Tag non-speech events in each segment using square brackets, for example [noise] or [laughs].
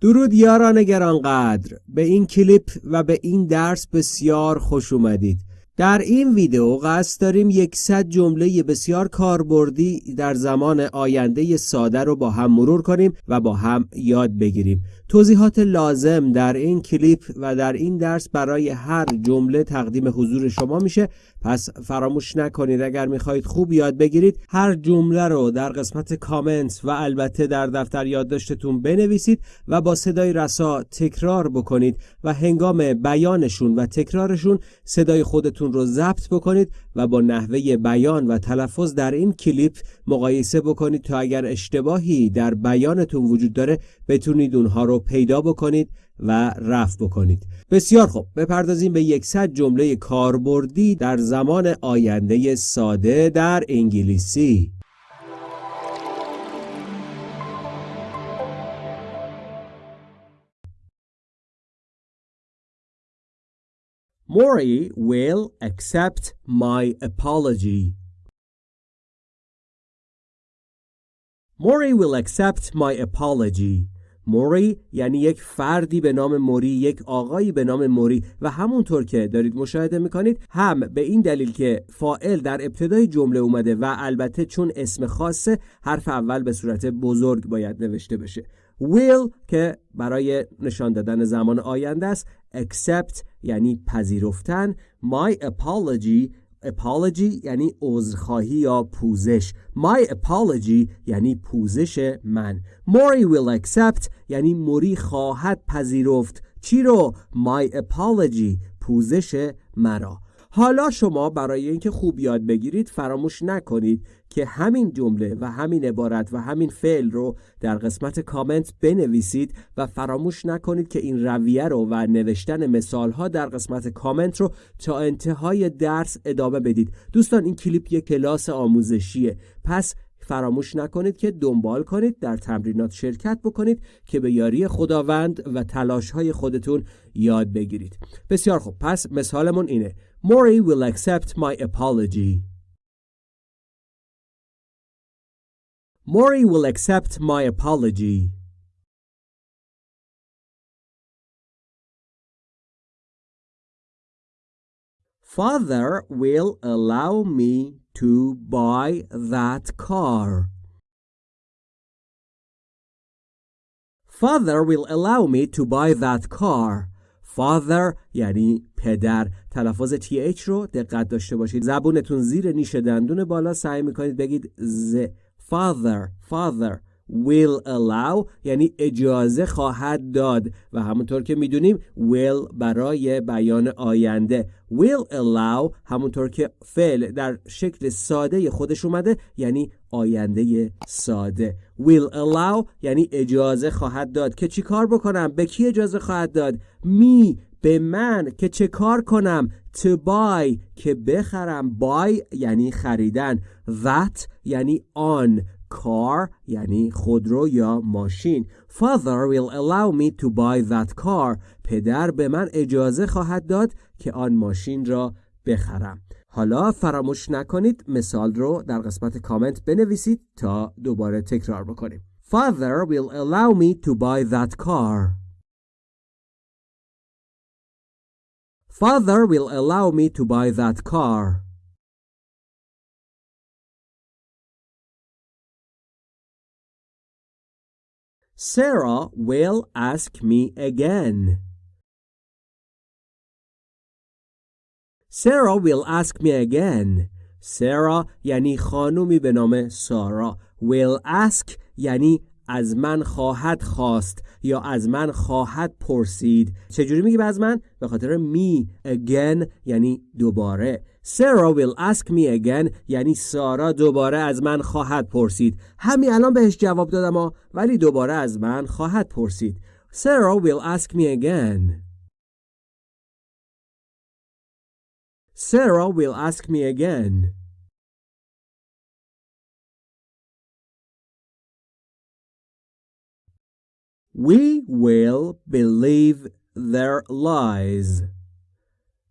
درود یاران گرانقدر. به این کلیپ و به این درس بسیار خوش اومدید. در این ویدیو قصد داریم یکصد جمله بسیار کاربردی در زمان آینده ساده رو با هم مرور کنیم و با هم یاد بگیریم. توضیحات لازم در این کلیپ و در این درس برای هر جمله تقدیم حضور شما میشه. پس فراموش نکنید اگر می‌خواهید خوب یاد بگیرید هر جمله رو در قسمت کامنت و البته در دفتر یادداشتتون بنویسید و با صدای رسا تکرار بکنید و هنگام بیانشون و تکرارشون صدای خودتون رو ضبط بکنید و با نحوه بیان و تلفظ در این کلیپ مقایسه بکنید تا اگر اشتباهی در بیانتون وجود داره بتونید اونها رو پیدا بکنید و رفع بکنید. بسیار خوب. بپردازیم به یکصد جمله کاربردی در زمان آینده ساده در انگلیسی. Maury will accept my apology. Maury will accept my apology. موری یعنی یک فردی به نام موری یک آقایی به نام موری و همونطور که دارید مشاهده می‌کنید هم به این دلیل که فائل در ابتدای جمله اومده و البته چون اسم خاصه حرف اول به صورت بزرگ باید نوشته بشه will که برای نشان دادن زمان آینده است accept یعنی پذیرفتن my apology apology یعنی عذرخواهی یا پوزش. my apology یعنی پوزش من. موری will accept یعنی موری خواهد پذیرفت. چی رو؟ my apology پوزش مرا. حالا شما برای اینکه خوب یاد بگیرید فراموش نکنید که همین جمله و همین عبارت و همین فعل رو در قسمت کامنت بنویسید و فراموش نکنید که این رویه رو و نوشتن مثال ها در قسمت کامنت رو تا انتهای درس ادامه بدید. دوستان این کلیپ یک کلاس آموزشیه. پس فراموش نکنید که دنبال کنید در تمرینات شرکت بکنید که به یاری خداوند و تلاش های خودتون یاد بگیرید. بسیار خوب. پس مثالمون اینه. Maury will accept my apology Maury will accept my apology Father will allow me to buy that car. Father will allow me to buy that car. Father یعنی پدر. تلفظ th رو دقت داشته باشید. زبونتون زیر نیش دندون بالا سعی می‌کنید بگید ز father father. Will allow یعنی اجازه خواهد داد. و همونطور که می‌دونیم will برای بیان آینده. will allow همونطور که فعل در شکل ساده خودش اومده یعنی آینده ساده. will allow یعنی اجازه خواهد داد که چی کار بکنم؟ به کی اجازه خواهد داد؟ می به من. که چه کار کنم؟ to buy. که بخرم. buy یعنی خریدن. that یعنی آن. Car یعنی خودرو یا ماشین. Father will allow me to buy that car. پدر به من اجازه خواهد داد که آن ماشین را بخرم. حالا فراموش نکنید مثال رو در قسمت کامنت بنویسید تا دوباره تکرار بکنیم. Father will allow me to buy that car. Father will allow me to buy that car. Sarah will ask me again. Sarah will ask me again. Sarah یعنی خانومی به نام سارا. Will ask یعنی از من خواهد خواست یا از من خواهد پرسید چجوری میگی از من؟ به خاطر می again یعنی دوباره سارا ویل اسک می اگن یعنی سارا دوباره از من خواهد پرسید. همین الان بهش جواب دادم ها ولی دوباره از من خواهد پرسید. سارا ویل اسک می اگن سارا ویل اسک می اگن We will believe their lies.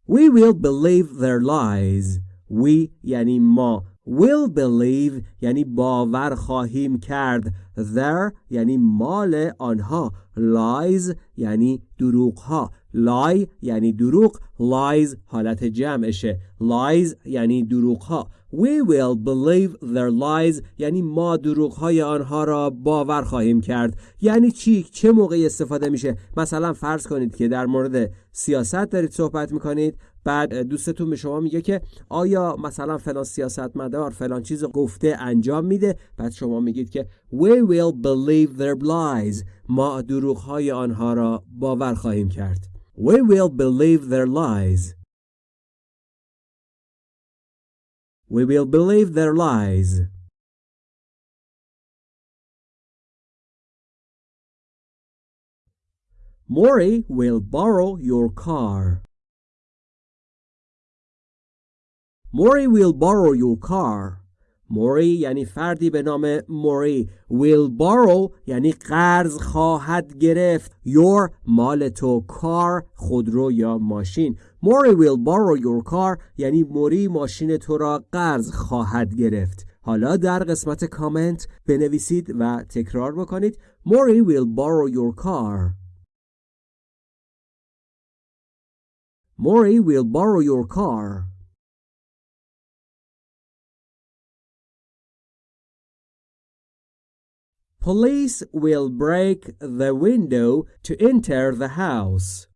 We will believe their lies. We یعنی ما will believe یعنی باور خواهیم کرد. Their یعنی مال آنها. Lies یعنی دروغ ها lie یعنی دروغ. Lies حالت جمعشه. Lies یعنی دروغ ها We will believe their lies. یعنی ما دروغ های آنها را باور خواهیم کرد. یعنی چی؟ چه موقعی استفاده میشه؟ مثلا فرض کنید که در مورد سیاست دارید صحبت می‌کنید. بعد دوستتون به شما میگه که آیا مثلا فلان سیاستمدار فلان چیز گفته انجام میده؟ بعد شما میگید که we will believe their lies. ما دروغ های آنها را باور خواهیم کرد. We will believe their lies. we will believe their lies Maury will borrow your car. موری will borrow your car موری یعنی فردی به نام موری will borrow یعنی قرض خواهد گرفت your مال تو کار خودرو یا ماشین موری ویل بارو یور کار یعنی موری ماشین تو را قرض خواهد گرفت. حالا در قسمت کامنت بنویسید و تکرار بکنید. موری ویل بارو یور کار موری ویل بارو یور کار Police will break the window to enter the house.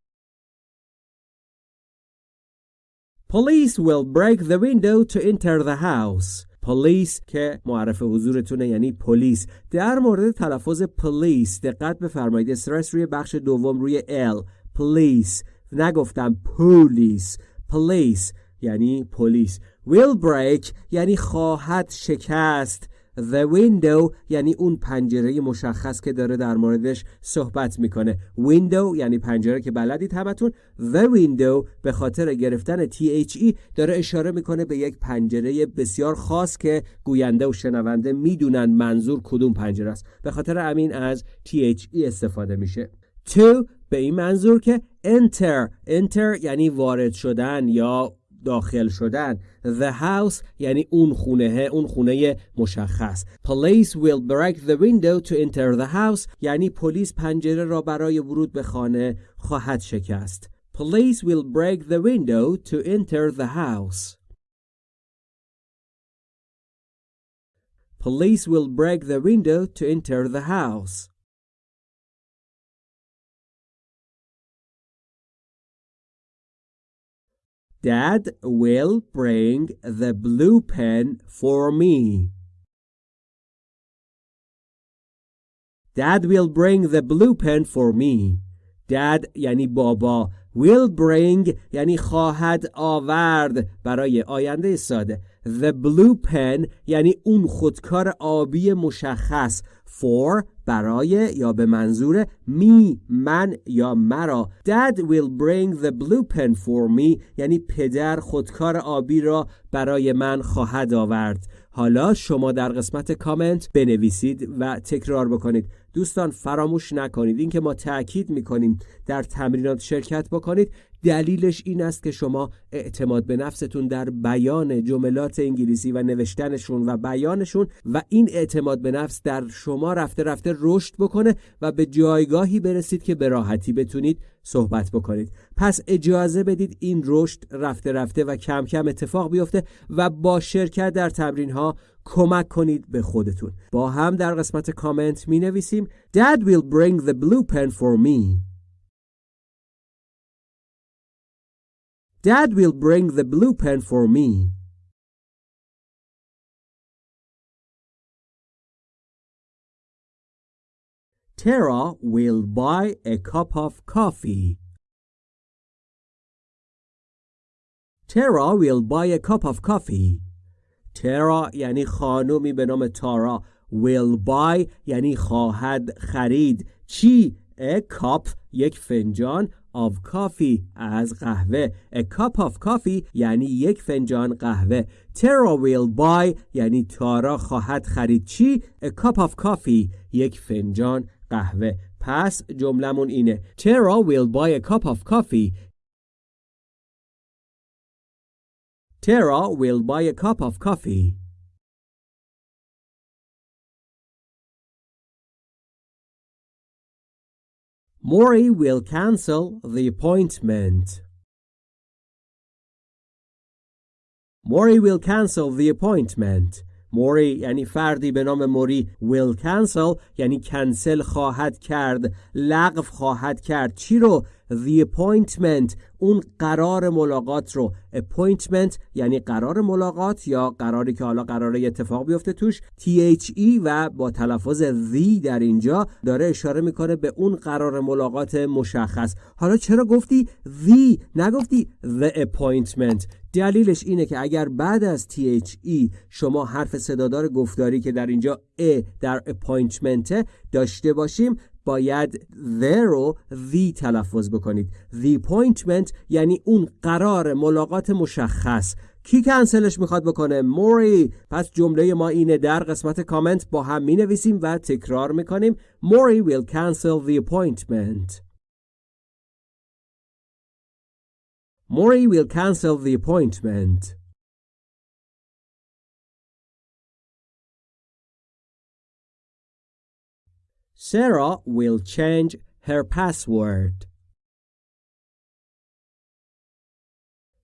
Police will break the window to enter the house. Police که معرف حضورتونه یعنی پلیس. در مورد تلفظ پلیس دقت بفرمایید. استرس روی بخش دوم روی L. Police. نگفتم پولیس police یعنی پلیس. Will break یعنی خواهد شکست. The window یعنی اون پنجره مشخص که داره در موردش صحبت می‌کنه. Window یعنی پنجره که بلدید همتون. The window به خاطر گرفتن THE داره اشاره می‌کنه به یک پنجره بسیار خاص که گوینده و شنونده می‌دونن منظور کدوم پنجره است. به خاطر امین از THE استفاده میشه. To به این منظور که enter. Enter یعنی وارد شدن یا داخل شدن The house یعنی اون خونه اون خونه مشخص Police will break the window to enter the house یعنی پلیس پنجره را برای ورود به خانه خواهد شکست Police will break the window to enter the house Police will break the window to enter the house Dad will bring the blue pen for me. Dad will bring the blue pen for me. Dad یعنی بابا will bring یعنی خواهد آورد برای آینده ساده The blue pen یعنی اون خودکار آبی مشخص for برای یا به منظور می من یا مرا. Dad will bring the blue pen for me. یعنی پدر خودکار آبی را برای من خواهد آورد. حالا شما در قسمت کامنت بنویسید و تکرار بکنید. دوستان فراموش نکنید. اینکه ما تاکید می‌کنیم در تمرینات شرکت بکنید. دلیلش این است که شما اعتماد به نفستون در بیان جملات انگلیسی و نوشتنشون و بیانشون و این اعتماد به نفس در شما رفته رفته رشد بکنه و به جایگاهی برسید که به راحتی بتونید صحبت بکنید. پس اجازه بدید این رشد رفته رفته و کم کم اتفاق بیفته و با شرکت در تمرین ها کمک کنید به خودتون. با هم در قسمت کامنت می نویسیم Dad will bring the blue pen for me. Dad will bring the blue pen for me. Tara will buy a cup of coffee. Tara will buy a cup of coffee. Tara یعنی خانومی به نام تارا will buy یعنی خواهد خرید چی؟ A cup یک فنجان of coffee از قهوه A cup of coffee یعنی یک فنجان قهوه Tara will buy یعنی تارا خواهد خرید چی A cup of coffee یک فنجان قهوه پس جملمون اینه Tara will buy a cup of coffee Tara will buy a cup of coffee Maury will cancel the appointment. Maury will cancel the appointment. موری یعنی فردی به نام موری will cancel یعنی کنسل خواهد کرد لغو خواهد کرد چی رو the appointment. اون قرار ملاقات رو. Appointment یعنی قرار ملاقات یا قراری که حالا قراره اتفاق بیفته توش. THE و با تلفظ the در اینجا داره اشاره می‌کنه به اون قرار ملاقات مشخص. حالا چرا گفتی the نگفتی the appointment. دلیلش اینه که اگر بعد از THE شما حرف صدادار گفتاری که در اینجا ا در appointment داشته باشیم باید the رو the تلفظ بکنید. The appointment یعنی اون قرار ملاقات مشخص. کی کنسلش می‌خواد بکنه؟ موری. پس جمله ما اینه. در قسمت کامنت با هم می نویسیم و تکرار می‌کنیم. موری will cancel the appointment. موری will cancel the appointment. Sarah will change her password.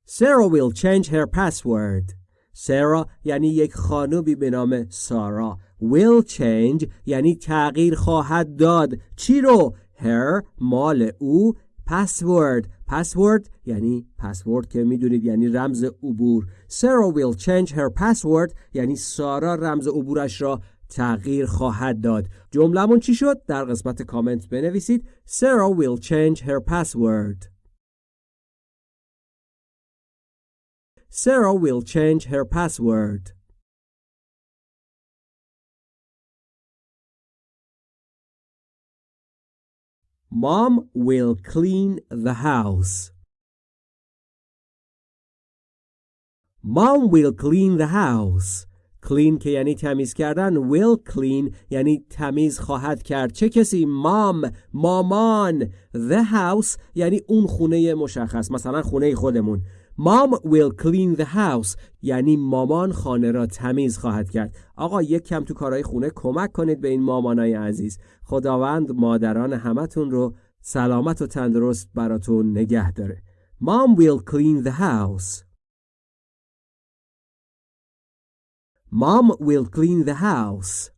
Sarah will change her password. Sarah یعنی یک خانومی به نام سارا. Will change یعنی تغییر خواهد داد. چی رو؟ Her مال او password. Password یعنی پسورد که می‌دونید یعنی رمز عبور. Sarah will change her password یعنی سارا رمز عبورش را تغییر خواهد داد جملمون چی شد؟ در قسمت کامنت بنویسید Sarah will change her password Sarah will change her password Mom will clean the house Mom will clean the house clean که یعنی تمیز کردن. Will clean یعنی تمیز خواهد کرد. چه کسی؟ مام مامان. The house یعنی اون خونه مشخص مثلا خونه خودمون. مام will clean the house یعنی مامان خانه را تمیز خواهد کرد. آقا یک کم تو کارهای خونه کمک کنید به این مامانای عزیز. خداوند مادران همتون رو سلامت و تندرست براتون نگه داره. Mom will clean the house. Mom will clean the house.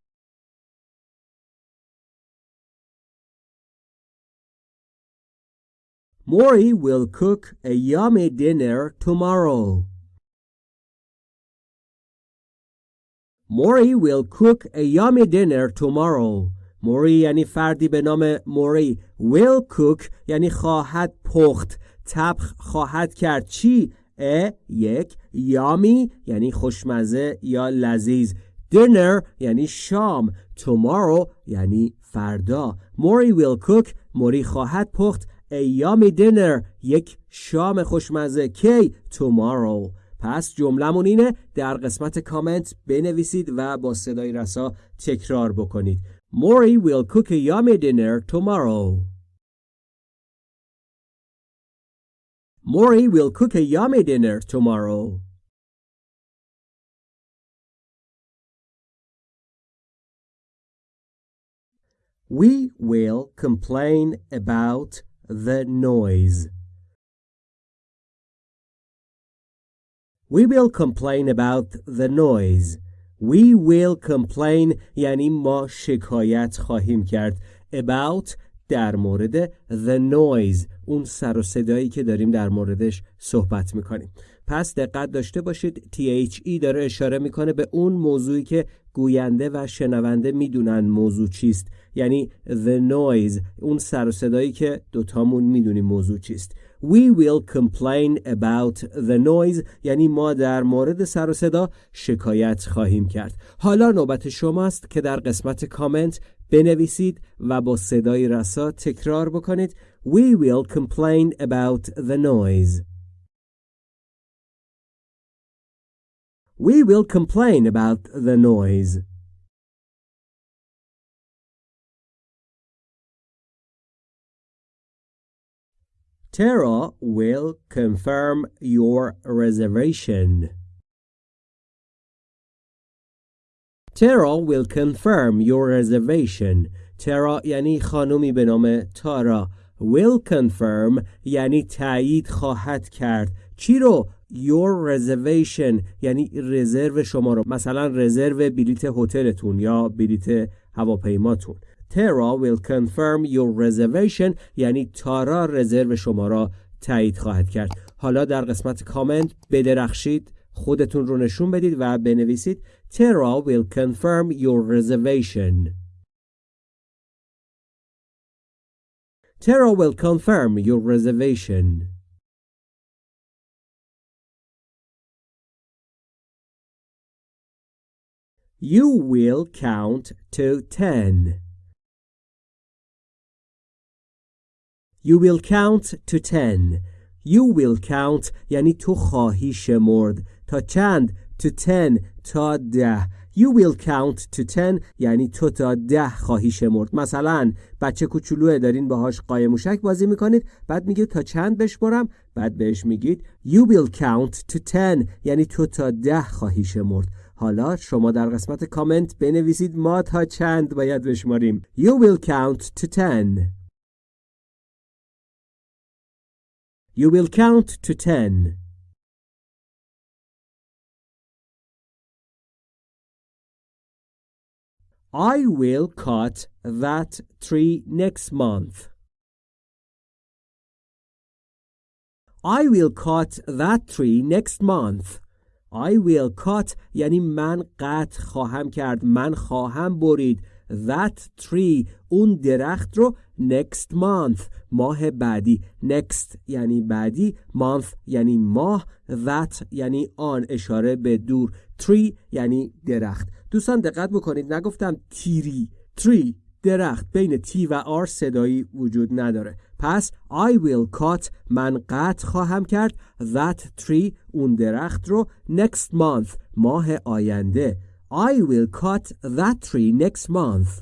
Maury will cook a yummy dinner tomorrow. Maury will cook a yummy dinner tomorrow. موری یعنی فردی به نام موری will cook یعنی خواهد پخت تبخ خواهد کرد چی ا یک یامی یعنی خوشمزه یا لذیذ. Dinner یعنی شام. Tomorrow یعنی فردا. موری will cook موری خواهد پخت. Yummy dinner یک شام خوشمزه. کی tomorrow. پس جملمون اینه در قسمت کامنت بنویسید و با صدای رسا تکرار بکنید. موری cook a yummy dinner tomorrow. Maury will cook a yummy dinner tomorrow. We will complain about the noise. We will complain about the noise. We will complain یعنی ما شکایت خواهیم کرد about در مورد the noise اون سر و صدایی که داریم در موردش صحبت می‌کنیم. پس دقت داشته باشید THE داره اشاره می‌کنه به اون موضوعی که گوینده و شنونده می‌دونن موضوع چیست. یعنی the noise اون سر و صدایی که دوتامون می‌دونیم موضوع چیست. We will complain about the noise یعنی ما در مورد سر و صدا شکایت خواهیم کرد. حالا نوبت شماست که در قسمت کامنت بنویسید و با صدای رسا تکرار بکنید We will complain about the noise. We will complain about the noise. Tara will confirm your reservation. Tara will confirm your reservation. ترا یعنی خانومی به نام تارا will confirm یعنی تایید خواهد کرد. چی رو؟ Your reservation یعنی رزرو شما رو. مثلا رزرو بلیت هتلتون یا بلیت هواپیماتون. ترا will confirm your reservation یعنی تارا رزرو شما را تایید خواهد کرد. حالا در قسمت کامنت بدرخشید خودتون رو نشون بدید و بنویسید. ترا will confirm your reservation Tara will confirm your reservation. You will count to ten. You will count to ten. You will count یعنی تو خواهی شمرد تا چند to ten تا ده. You will count to ten یعنی تو تا ده خواهی شمرد. مثلا بچه کوچولوه دارین باهاش قایم موشک بازی می‌کنید بعد میگه تا چند بشمرم بعد بهش میگید You will count to ten یعنی تو تا ده خواهی شمرد. حالا شما در قسمت کامنت بنویسید ما تا چند باید بشماریم. You will count to ten. You will count to ten. I will cut that tree next month. I will cut that tree next month. I will cut یعنی من قطع خواهم کرد من خواهم برید that tree اون درخت رو next month ماه بعدی next یعنی بعدی month یعنی ماه that یعنی آن اشاره به دور tree یعنی درخت دوستان دقت بکنید نگفتم تیری tree درخت بین تی و آر صدایی وجود نداره پس I will cut من قطع خواهم کرد that tree اون درخت رو next month ماه آینده I will cut that tree next month.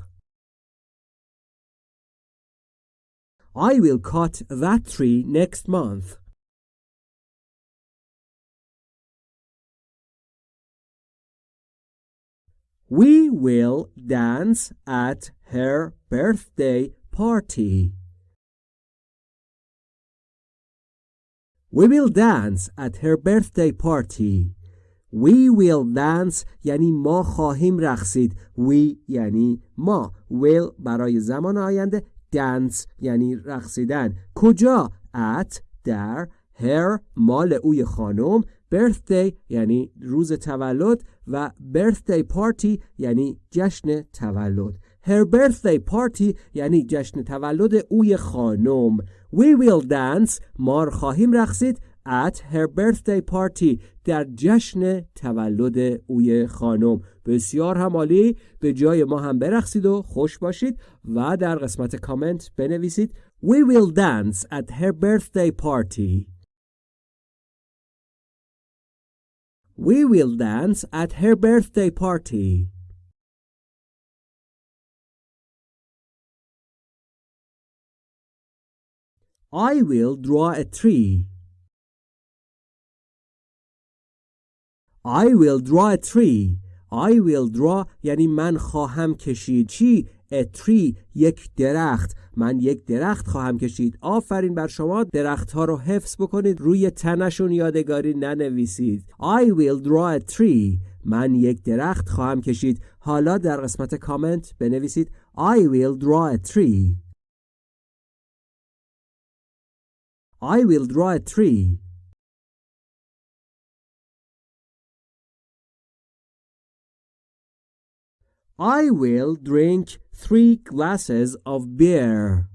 I will cut that tree next month. We will dance at her birthday party. We will dance at her birthday party. We will dance یعنی ما خواهیم رقصید We یعنی ما will برای زمان آینده dance یعنی رقصیدن کجا at در her مال اوی خانم birthday یعنی روز تولد و birthday party یعنی جشن تولد. Her birthday party یعنی جشن تولد اوی خانم. We will dance. ما خواهیم رقصید at her birthday party در جشن تولد اوی خانم. بسیار همالی. به جای ما هم برقصید و خوش باشید و در قسمت کامنت بنویسید. We will dance at her birthday party. We will dance at her birthday party I will draw a tree I will draw a tree I will draw یعنی من خواهم کشید چی؟ A tree یک درخت. من یک درخت خواهم کشید. آفرین بر شما. درخت ها رو حفظ بکنید. روی تنشون یادگاری ننویسید. I will draw a tree. من یک درخت خواهم کشید. حالا در قسمت کامنت بنویسید. I will draw a tree. I will draw a tree. I will drink three glasses of beer.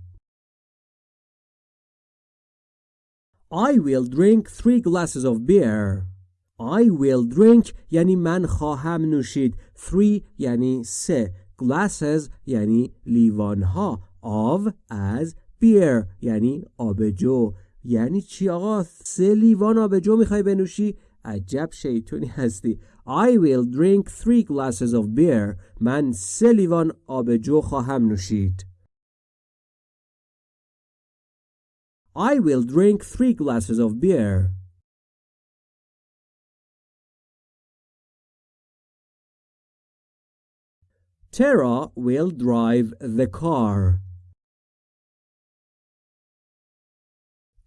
I will drink three glasses of beer. I will drink یعنی من خواهم نوشید. Three یعنی سه. Glasses یعنی لیوانها. Of از beer یعنی آبجو. یعنی چی آقا؟ سه لیوان آبجو می‌خوای بنوشی؟ عجب شیطونی هستی. I will drink three glasses of beer. من سه لیوان آبجو خواهم نوشید. I will drink three glasses of beer. Tara will drive the car.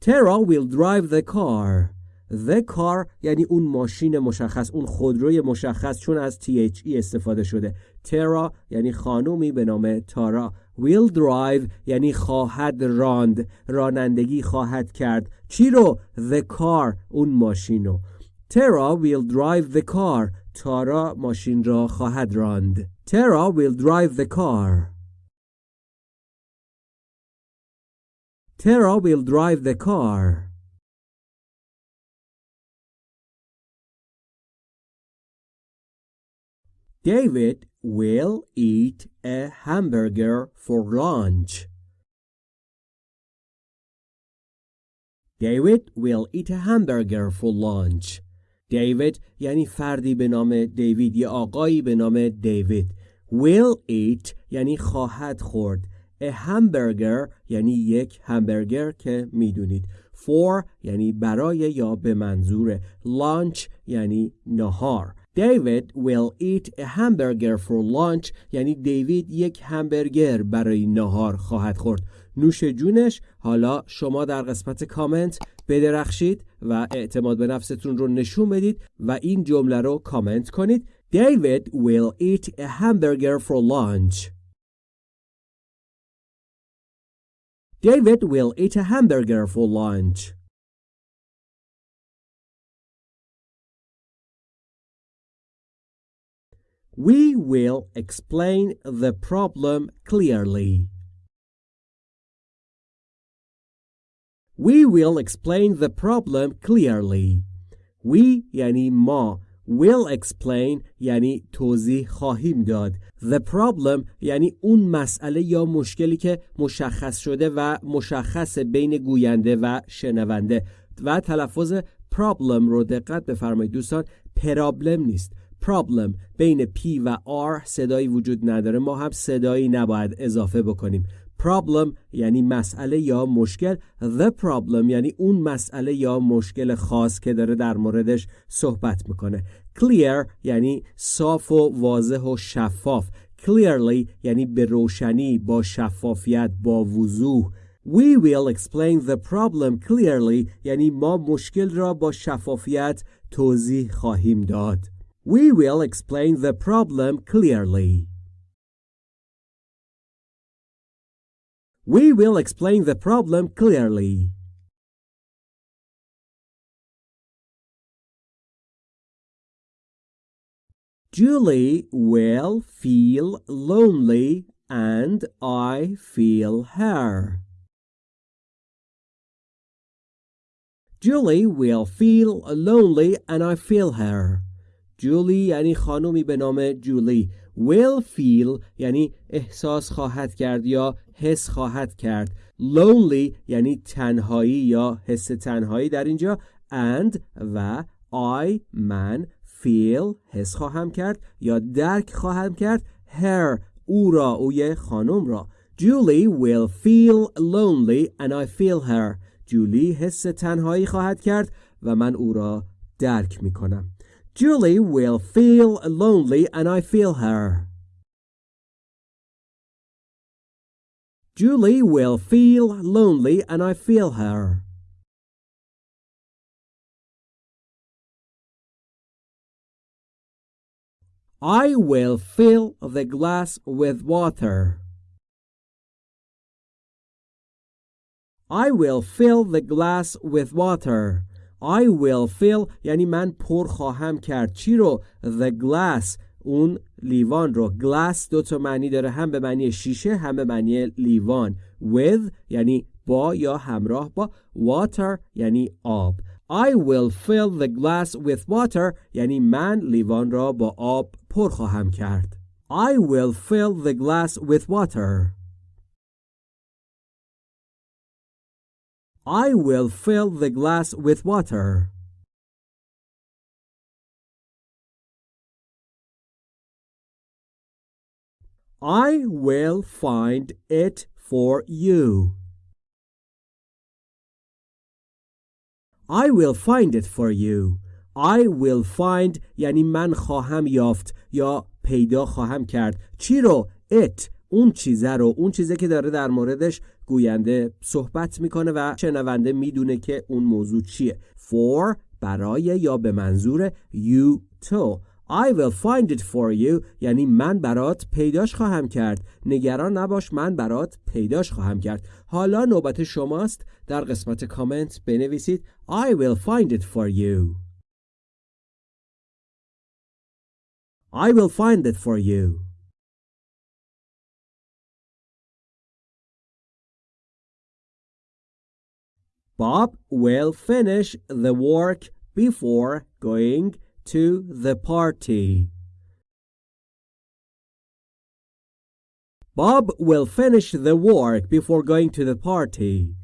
Tara will drive the car. The car یعنی اون ماشین مشخص اون خودروی مشخص چون از THE استفاده شده. ترا یعنی خانومی به نام تارا will drive یعنی خواهد راند. رانندگی خواهد کرد. چی رو؟ The car اون ماشین رو. ترا will drive the car. تارا ماشین را خواهد راند. ترا will drive the car. ترا will drive the car. David will eat a hamburger for lunch. David will eat a hamburger for lunch. David یعنی فردی به نام دیوید یا آقایی به نام دیوید. Will eat یعنی خواهد خورد. A hamburger یعنی یک همبرگر که می‌دونید. For یعنی برای یا به منظور. Lunch یعنی نهار. David will eat a hamburger for lunch. یعنی دیوید یک همبرگر برای نهار خواهد خورد. نوش جونش حالا شما در قسمت کامنت بدرخشید و اعتماد به نفستون رو نشون بدید و این جمله رو کامنت کنید. David will eat a hamburger for lunch. David will eat a hamburger for lunch. We will explain the problem clearly. We will explain the problem clearly. We یعنی ما will explain یعنی توضیح خواهیم داد the problem یعنی اون مسئله یا مشکلی که مشخص شده و مشخص بین گوینده و شنونده و تلفظ problem رو دقت بفرمایید دوستان پرابلم نیست problem بین P و R صدایی وجود نداره. ما هم صدایی نباید اضافه بکنیم. Problem یعنی مسئله یا مشکل. The problem یعنی اون مسئله یا مشکل خاص که داره در موردش صحبت می‌کنه. Clear یعنی صاف و واضح و شفاف. Clearly یعنی به روشنی با شفافیت با وضوح. We will explain the problem clearly یعنی ما مشکل را با شفافیت توضیح خواهیم داد. We will explain the problem clearly. We will explain the problem clearly. Julie will feel lonely and I feel her. Julie will feel lonely and I feel her. جولی یعنی خانومی به نام جولی. Will feel یعنی احساس خواهد کرد یا حس خواهد کرد. Lonely یعنی تنهایی یا حس تنهایی در اینجا. And و I من feel حس خواهم کرد یا درک خواهم کرد. Her او را اوی خانم را. Julie will feel lonely and I feel her. جولی حس تنهایی خواهد کرد و من او را درک می کنم. Julie will feel lonely and I feel her. Julie will feel lonely and I feel her. I will fill the glass with water. I will fill the glass with water. I will fill یعنی من پر خواهم کرد. چی رو؟ The glass. اون لیوان رو. Glass دو تا معنی داره. هم به معنی شیشه هم به معنی لیوان. With یعنی با یا همراه با. Water یعنی آب. I will fill the glass with water یعنی من لیوان را با آب پر خواهم کرد. I will fill the glass with water. I will fill the glass with water. I will find it for you. I will find it for you. I will find یعنی من خواهم یافت یا پیدا خواهم کرد چی رو it اون چیزه رو اون چیزه که داره در موردش گوینده صحبت می‌کنه و شنونده می‌دونه که اون موضوع چیه. For برای یا به منظور you to. I will find it for you. یعنی من برات پیداش خواهم کرد. نگران نباش من برات پیداش خواهم کرد. حالا نوبت شماست. در قسمت کامنت بنویسید. I will find it for you. I will find it for you. Bob will finish the work before going to the party. Bob will finish the work before going to the party.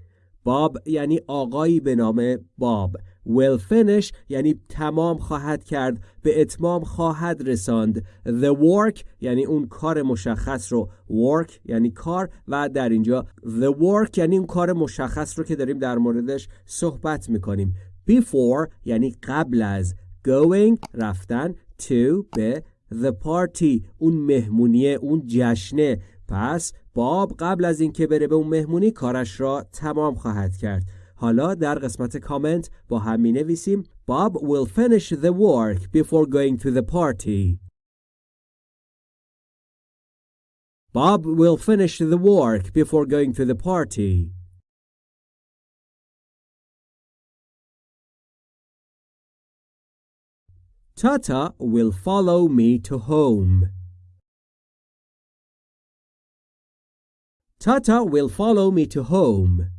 Bob یعنی آقایی به نام باب will finish یعنی تمام خواهد کرد به اتمام خواهد رساند. The work یعنی اون کار مشخص رو. Work یعنی کار. و در اینجا the work یعنی اون کار مشخص رو که داریم در موردش صحبت می‌کنیم. Before یعنی قبل از. Going رفتن. To به. The party اون مهمونیه اون جشنه. پس باب قبل از اینکه بره به اون مهمونی کارش را تمام خواهد کرد. حالا در قسمت کامنت با هم می نویسیم Bob will finish the work before going to the party. Bob will finish the work before going to the party. Tata will follow me to home. Tata will follow me to home.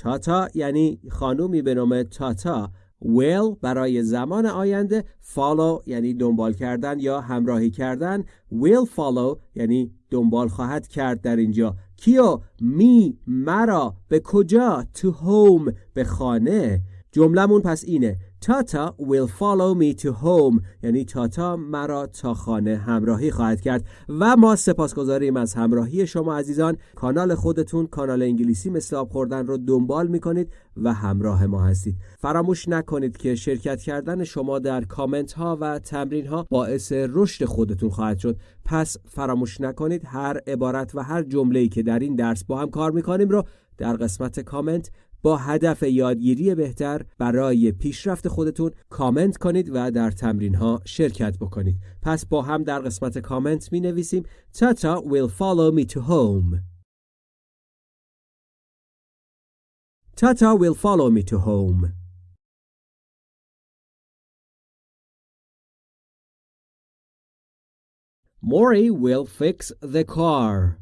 تاتا یعنی خانومی به نام تاتا will برای زمان آینده follow یعنی دنبال کردن یا همراهی کردن. will follow یعنی دنبال خواهد کرد در اینجا. کیو؟ می مرا به کجا؟ to home به خانه. جملمون پس اینه. تاتا will follow me to home. یعنی تاتا مرا تا خانه همراهی خواهد کرد و ما سپاسگزاریم از همراهی شما عزیزان. کانال خودتون کانال انگلیسی مثل آب خوردن رو دنبال می‌کنید و همراه ما هستید. فراموش نکنید که شرکت کردن شما در کامنت ها و تمرین ها باعث رشد خودتون خواهد شد. پس فراموش نکنید هر عبارت و هر جمله‌ای که در این درس با هم کار می‌کنیم رو در قسمت کامنت با هدف یادگیری بهتر برای پیشرفت خودتون کامنت کنید و در تمرین ها شرکت بکنید. پس با هم در قسمت کامنت می نویسیم Tata will follow me to home. Tata will follow me to home. Maury will fix the car.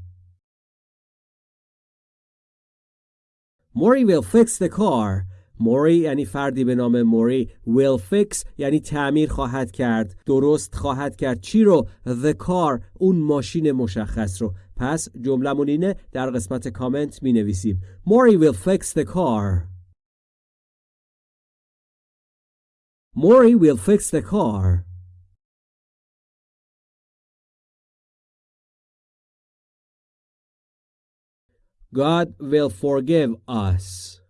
موری will fix the car. موری یعنی فردی به نام موری will fix یعنی تعمیر خواهد کرد. درست خواهد کرد. چی رو؟ The car اون ماشین مشخص رو. پس جملمون اینه در قسمت کامنت می نویسیم موری will fix the car. موری will fix the car. God will forgive us.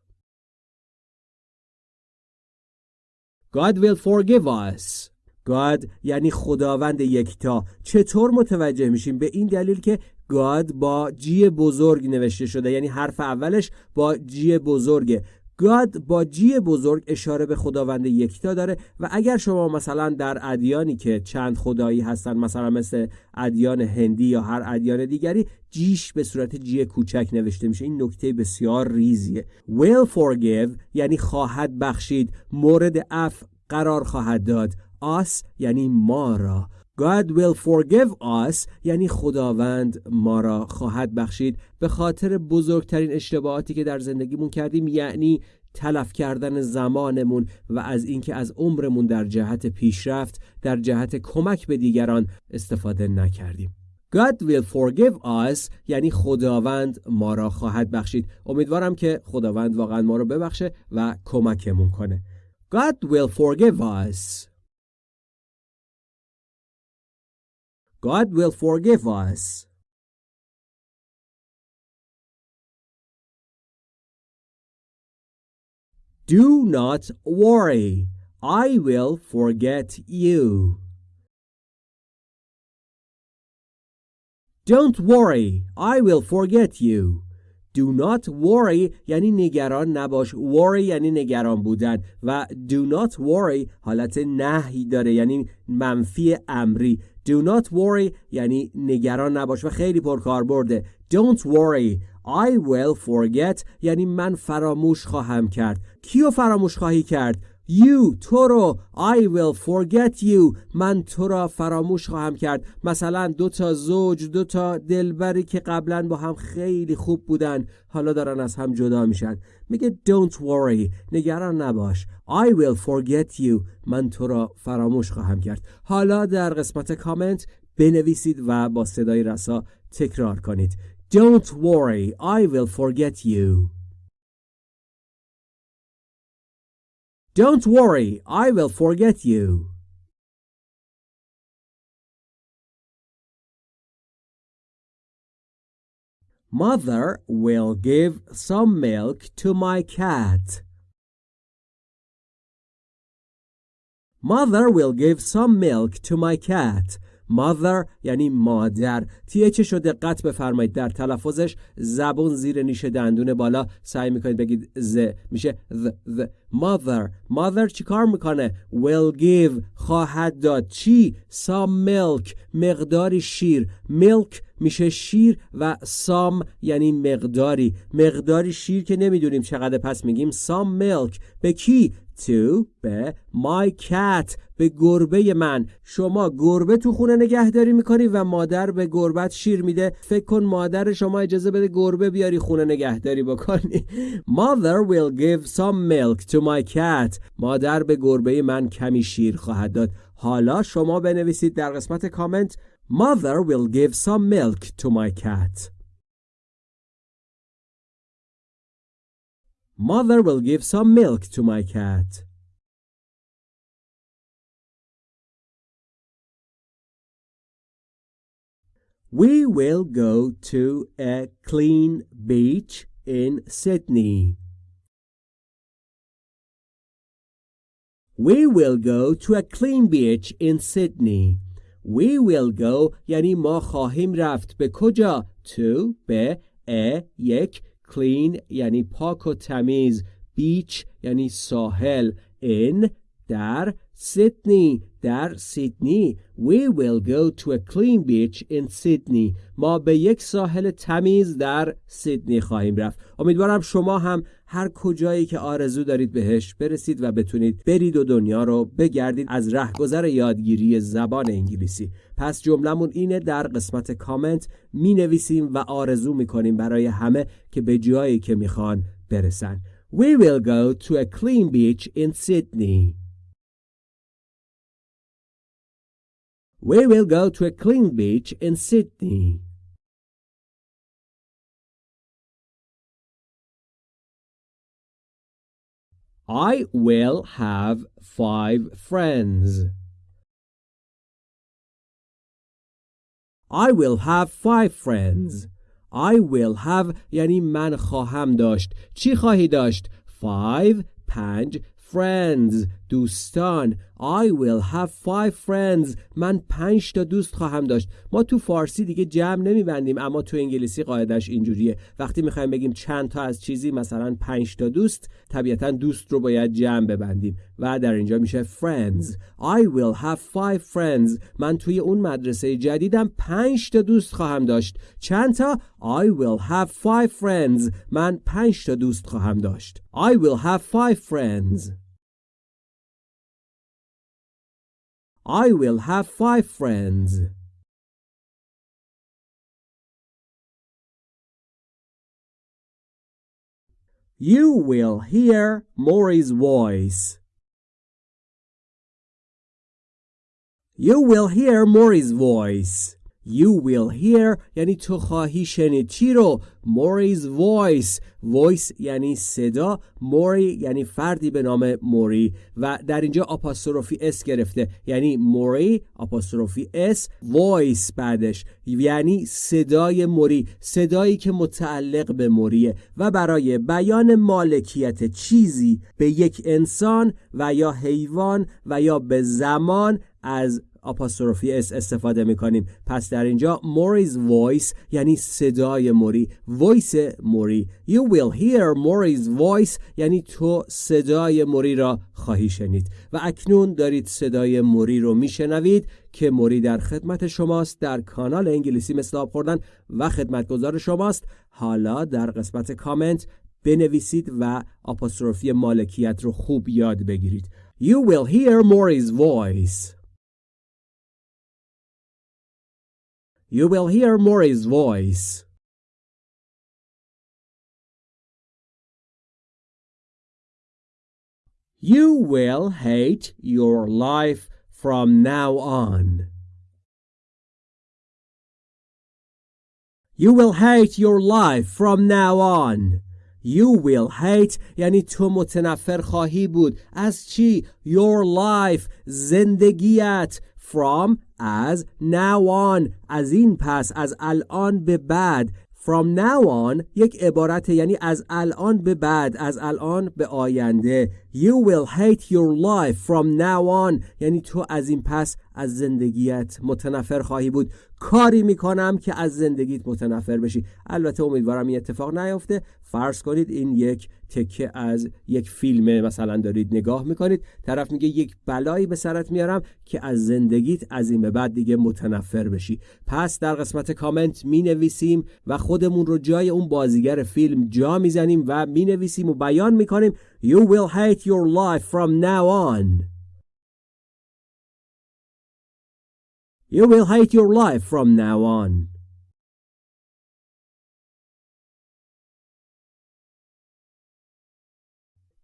God will forgive us. God یعنی خداوند یکتا چطور متوجه میشیم به این دلیل که God با جی بزرگ نوشته شده یعنی حرف اولش با جی بزرگه گاد با جی بزرگ اشاره به خداوند یکتا داره و اگر شما مثلا در ادیانی که چند خدایی هستن مثلا مثل ادیان هندی یا هر ادیان دیگری جیش به صورت جی کوچک نوشته میشه. این نکته بسیار ریزیه. Will forgive یعنی خواهد بخشید. مورد اف قرار خواهد داد. Us یعنی ما را. God will forgive us یعنی خداوند ما را خواهد بخشید. به خاطر بزرگترین اشتباهاتی که در زندگیمون کردیم یعنی تلف کردن زمانمون و از اینکه از عمرمون در جهت پیشرفت در جهت کمک به دیگران استفاده نکردیم. God will forgive us یعنی خداوند ما را خواهد بخشید. امیدوارم که خداوند واقعا ما را ببخشه و کمکمون کنه. God will forgive us. God will forgive us. Do not worry. I will forget you. Don't worry I will forget you Do not worry یعنی نگران نباش worry یعنی نگران بودن و do not worry حالت نهی داره یعنی منفی امری do not worry. یعنی نگران نباش و خیلی پرکار برده don't worry. I will forget. یعنی من فراموش خواهم کرد. کیو فراموش خواهی کرد؟ You تو رو I will forget you. من تو را فراموش خواهم کرد. مثلا دو تا زوج دو تا دلبری که قبلا با هم خیلی خوب بودن حالا دارن از هم جدا میشن. میگه don't worry. نگران نباش. I will forget you. من تو را فراموش خواهم کرد. حالا در قسمت کامنت بنویسید و با صدای رسا تکرار کنید. Don't worry. I will forget you. Don't worry, I will forget you. Mother will give some milk to my cat. Mother will give some milk to my cat. Mother یعنی مادر. تی شو دقت بفرمایید. در تلفظش زبون زیر نیش دندون بالا. سعی می‌کنید بگید ز. میشه the, the. mother mother چیکار می‌کنه؟ Will give. خواهد داد. چی؟ Some milk. مقداری شیر. Milk میشه شیر و سام یعنی مقداری. مقداری شیر که نمی‌دونیم چقدر پس میگیم some milk به کی؟ to به my cat به گربه من. شما گربه تو خونه نگهداری می‌کنی و مادر به گربت شیر میده. فکر کن مادر شما اجازه بده گربه بیاری خونه نگهداری بکنی. [laughs] Mother will give some milk to my cat. مادر به گربه من کمی شیر خواهد داد. حالا شما بنویسید در قسمت کامنت mother will give some milk to my cat Mother will give some milk to my cat. We will go to a clean beach in Sydney. We will go to a clean beach in Sydney. We will go یعنی ما خواهیم رفت. به کجا؟ To به a یک clean یعنی پاک و تمیز. بیچ یعنی ساحل. In در سیدنی در سیدنی We will go to a clean beach in Sydney. ما به یک ساحل تمیز در سیدنی خواهیم رفت. امیدوارم شما هم هر کجایی که آرزو دارید بهش برسید و بتونید برید و دنیا رو بگردید از رهگذر یادگیری زبان انگلیسی. پس جملمون اینه در قسمت کامنت می نویسیم و آرزو می کنیم برای همه که به جایی که می‌خوان برسن. We will go to a clean beach in Sydney. We will go to a clean beach in Sydney. I will have five friends. I will have five friends. I will have یعنی من خواهم داشت. چی خواهی داشت؟ Five پنج friends دوستان. I will have five friends. من پنج تا دوست خواهم داشت. ما تو فارسی دیگه جمع نمیبندیم اما تو انگلیسی قاعدش اینجوریه. وقتی می‌خوایم بگیم چند تا از چیزی مثلا پنج تا دوست طبیعتا دوست رو باید جمع ببندیم. و در اینجا میشه friends. I will have five friends. من توی اون مدرسه جدیدم پنج تا دوست خواهم داشت. چند تا؟ I will have five friends. من پنج تا دوست خواهم داشت. I will have five friends. I will have five friends. You will hear Maury's voice. You will hear Maury's voice. You will hear یعنی تو خواهی شنید. چی رو؟ Maury's voice. Voice یعنی صدا. موری یعنی فردی به نام موری و در اینجا آپاستروفی اس گرفته. یعنی موری آپاستروفی اس voice بعدش. یعنی صدای موری صدایی که متعلق به موریه و برای بیان مالکیت چیزی به یک انسان و یا حیوان و یا به زمان از آپاستروفی اس استفاده می‌کنیم. پس در اینجا موری's voice یعنی صدای موری. Voice موری. You will hear موری's voice یعنی تو صدای موری را خواهی شنید. و اکنون دارید صدای موری رو میشنوید که موری در خدمت شماست در کانال انگلیسی مثل آب خوردن و خدمتگزار شماست. حالا در قسمت کامنت بنویسید و آپاستروفی مالکیت رو خوب یاد بگیرید. You will hear Maury's voice. You will hear Maury's voice. You will hate your life from now on. You will hate your life from now on. You will hate یعنی تو متنفر خواهی بود از چی؟ Your life زندگیت From as now on از این پس از الان به بعد. From now on یک عبارت یعنی از الان به بعد از الان به آینده. You will hate your life from now on. یعنی تو از این پس از زندگیت متنفر خواهی بود. کاری می‌کنم که از زندگیت متنفر بشی. البته امیدوارم این اتفاق نیفته. فرض کنید این یک تکه از یک فیلم مثلا دارید نگاه می‌کنید طرف میگه یک بلایی به سرت میارم که از زندگیت از این به بعد دیگه متنفر بشی. پس در قسمت کامنت می نویسیم و خودمون رو جای اون بازیگر فیلم جا می‌زنیم و می نویسیم و بیان می‌کنیم. You will hate your life from now on. You will hate your life from now on.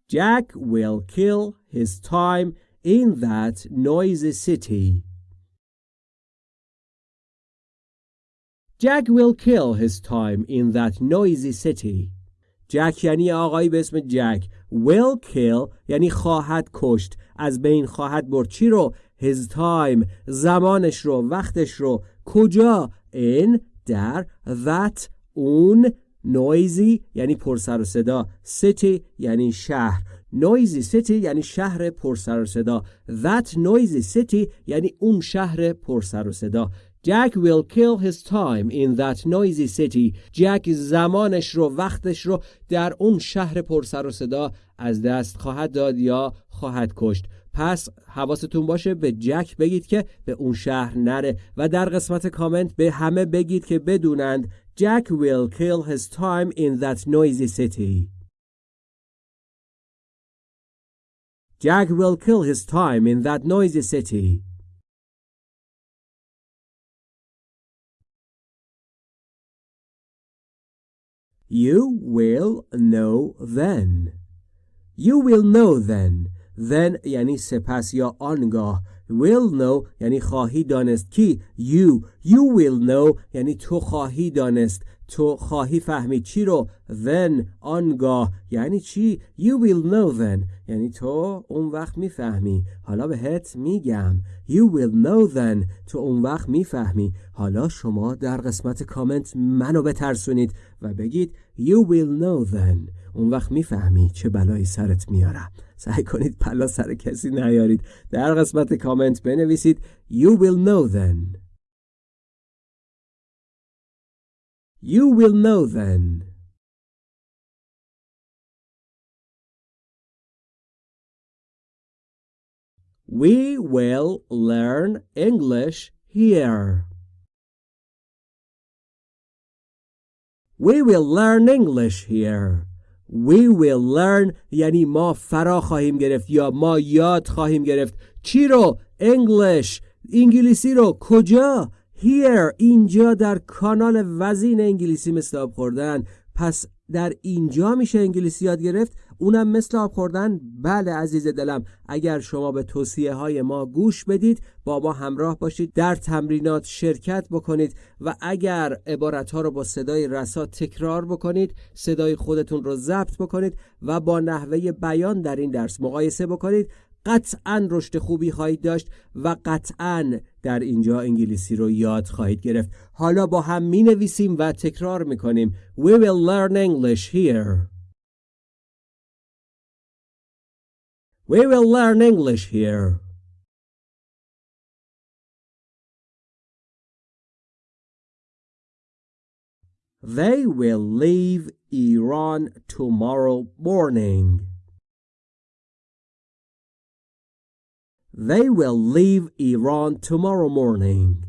Jack will kill his time in that noisy city. Jack will kill his time in that noisy city. جک یعنی آقایی به اسم جک will kill یعنی خواهد کشت از بین خواهد برد چی رو his time زمانش رو وقتش رو کجا in در that اون نویزی یعنی پرسر و صدا city یعنی شهر نویزی city یعنی شهر پرسر و صدا that noisy city یعنی اون شهر پرسر و صدا Jack will kill his time in that noisy city. جک زمانش رو وقتش رو در اون شهر پرسر و صدا از دست خواهد داد یا خواهد کشت. پس حواستون باشه به جک بگید که به اون شهر نره و در قسمت کامنت به همه بگید که بدونند Jack will kill his time in that noisy city. Jack will kill his time in that noisy city. You will know then. You will know then. Then یعنی سپس یا آنگاه will know یعنی خواهی دانست کی you you will know یعنی تو خواهی دانست تو خواهی فهمید چی رو؟ Then آنگاه. یعنی چی؟ You will know then. یعنی تو اون وقت می‌فهمی. حالا بهت میگم. You will know then. تو اون وقت می‌فهمی. حالا شما در قسمت کامنت منو بترسونید و بگید you will know then. اون وقت می‌فهمی چه بلایی سرت میارم سعی کنید پلا سر کسی نیارید. در قسمت کامنت بنویسید You will know then. You will know then We will learn English here. We will learn English here. We will learn یعنی ما فرا خواهیم گرفت یا ما یاد خواهیم گرفت چی رو؟ English انگلیسی رو کجا؟ Here اینجا در کانال وزین انگلیسی مثل آب خوردن. پس در اینجا میشه انگلیسی یاد گرفت؟ اونم مثل آب خوردن؟ بله عزیز دلم. اگر شما به توصیه های ما گوش بدید با ما همراه باشید در تمرینات شرکت بکنید و اگر عبارت ها رو با صدای رسا تکرار بکنید صدای خودتون رو ضبط بکنید و با نحوه بیان در این درس مقایسه بکنید. قطعا رشد خوبی خواهید داشت و قطعا در اینجا انگلیسی رو یاد خواهید گرفت. حالا با هم می نویسیم و تکرار می کنیم We will learn English here. We will learn English here. They will leave Iran tomorrow morning. They will leave Iran tomorrow morning.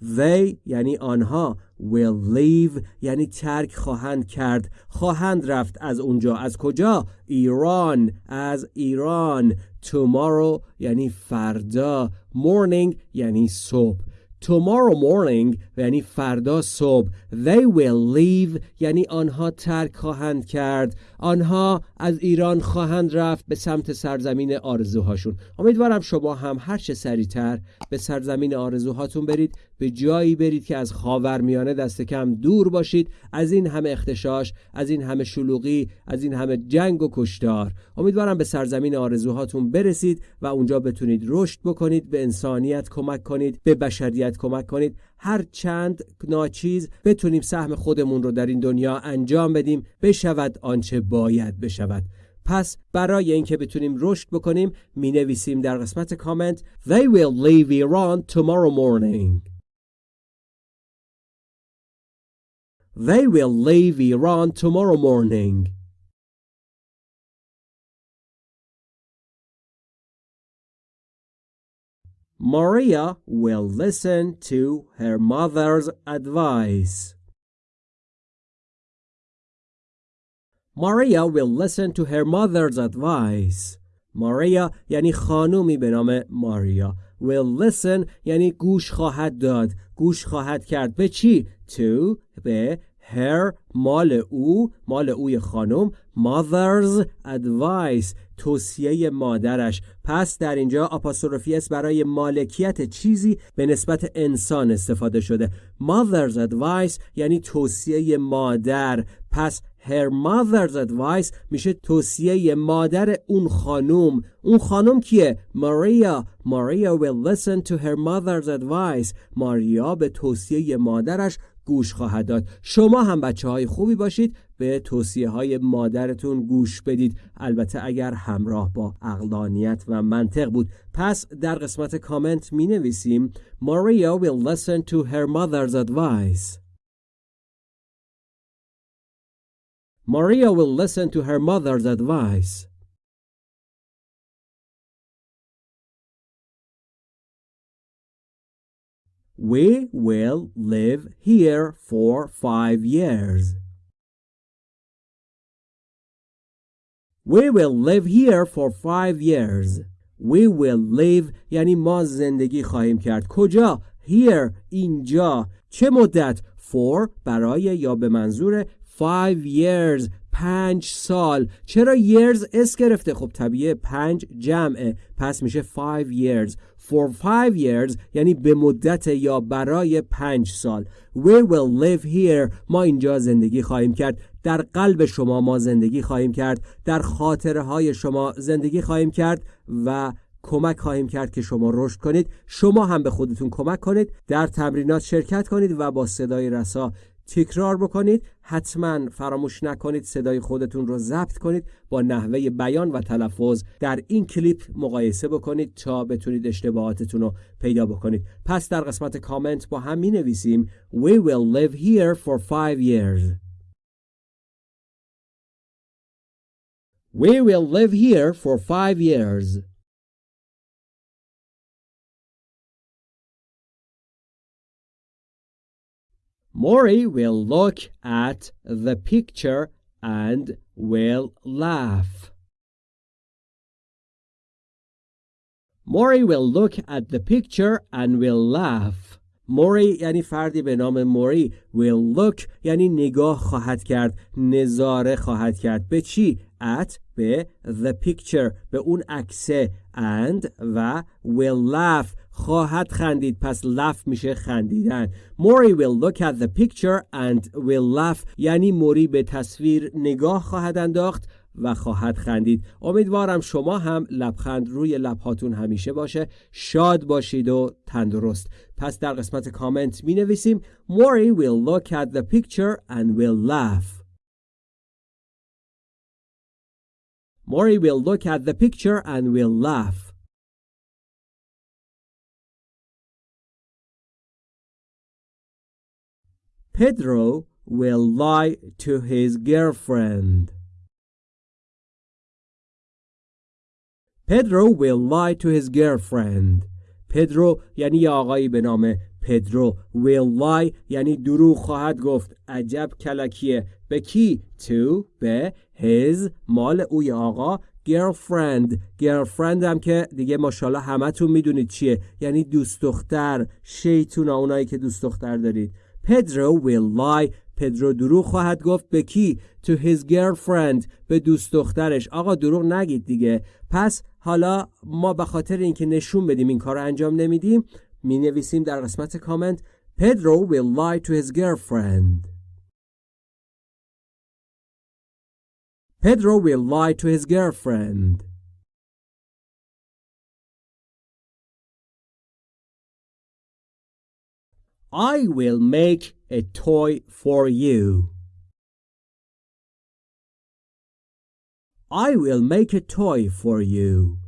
They یعنی آنها will leave یعنی ترک خواهند کرد. خواهند رفت از اونجا. از کجا؟ ایران. از ایران. Tomorrow یعنی فردا. Morning یعنی صبح. Tomorrow morning یعنی فردا صبح they will leave یعنی آنها ترک خواهند کرد. آنها از ایران خواهند رفت به سمت سرزمین آرزوهاشون. امیدوارم شما هم هر چه سریعتر به سرزمین آرزوهاتون برید. به جایی برید که از خاورمیانه دست کم دور باشید. از این همه اختشاش از این همه شلوغی از این همه جنگ و کشتار. امیدوارم به سرزمین آرزوهاتون برسید و اونجا بتونید رشد بکنید به انسانیت کمک کنید به بشریت کمک کنید. هر چند ناچیز بتونیم سهم خودمون رو در این دنیا انجام بدیم بشود آنچه باید بشود. پس برای اینکه بتونیم رشد بکنیم می نویسیم در قسمت کامنت. They will leave Iran tomorrow morning. They will leave Iran tomorrow morning Maria will listen to her mother's advice. Maria will listen to her mother's advice. Maria یعنی خانومی به نام ماریا will listen یعنی گوش خواهد داد گوش خواهد کرد به چی؟ To به her مال او مال اوی خانم mother's advice توصیه مادرش. پس در اینجا آپاستروفی برای مالکیت چیزی به نسبت انسان استفاده شده. mother's advice یعنی توصیه مادر. پس her mother's advice میشه توصیه مادر اون خانوم اون خانوم کیه؟ ماریا. ماریا will listen to her mother's advice. ماریا به توصیه مادرش گوش خواهد داد. شما هم بچه های خوبی باشید. به توصیه های مادرتون گوش بدید. البته اگر همراه با اقلانیت و منطق بود. پس در قسمت کامنت می نویسیم Maria will listen to her mother's advice. Maria will listen to her mother's advice. We will live here for five years. We will live here for five years. We will live یعنی ما زندگی خواهیم کرد. کجا؟ Here. اینجا. چه مدت؟ For برای یا به منظور five years پنج سال چرا years اس گرفته خب طبیعه پنج جمعه پس میشه five years for five years یعنی به مدت یا برای پنج سال. We will live here. ما اینجا زندگی خواهیم کرد. در قلب شما ما زندگی خواهیم کرد. در خاطره های شما زندگی خواهیم کرد و کمک خواهیم کرد که شما رشد کنید. شما هم به خودتون کمک کنید. در تمرینات شرکت کنید و با صدای رسا تکرار بکنید حتما فراموش نکنید صدای خودتون رو ضبط کنید با نحوه بیان و تلفظ در این کلیپ مقایسه بکنید تا بتونید اشتباهاتتون رو پیدا بکنید. پس در قسمت کامنت با هم می نویسیم We will live here for five years. We will live here for five years. Maury will look at the picture and will laugh. Maury will look at the picture and will laugh. موری یعنی فردی به نام موری will look یعنی نگاه خواهد کرد نظاره خواهد کرد به چی؟ at به the picture به اون عکسه and و will laugh خواهد خندید پس laugh میشه خندیدن. موری will look at the picture and will laugh. یعنی موری به تصویر نگاه خواهد انداخت و خواهد خندید. امیدوارم شما هم لبخند روی لبهاتون همیشه باشه. شاد باشید و تندرست. پس در قسمت کامنت می نویسیم Mori will look at the picture and will laugh. Mori will look at the picture and will laugh. Pedro will lie to his girlfriend. Pedro will lie to his girlfriend. پدرو یعنی آقایی به نام پدرو will lie یعنی دروغ خواهد گفت. عجب کلکیه. به کی؟ To به his مال اوی آقا girlfriend. Girlfriend هم که دیگه ماشاءالله همتون می‌دونید چیه. یعنی دوست دختر شیطون اونایی که دوست دختر دارید. پدرو will lie. پدرو دروغ خواهد گفت. به کی? To his girlfriend. به دوست دخترش. آقا دروغ نگید دیگه. پس حالا ما به خاطر اینکه نشون بدیم این کار انجام نمیدیم می نویسیم در قسمت کامنت. Pedro will lie to his girlfriend. Pedro will lie to his girlfriend. I will make a toy for you. I will make a toy for you.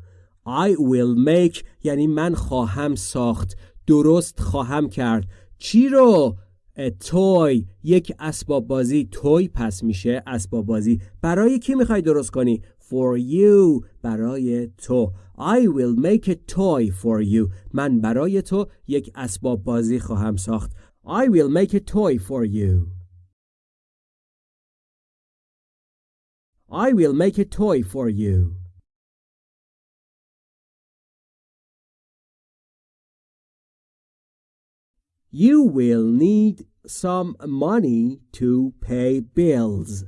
I will make یعنی من خواهم ساخت. درست خواهم کرد. چی رو؟ Toy. یک اسباب بازی. توی پس میشه اسباب بازی. برای کی می‌خوای درست کنی؟ for you برای تو I will make a toy for you من برای تو یک اسباب بازی خواهم ساخت I will make a toy for you I will make a toy for you You will need some money to pay bills.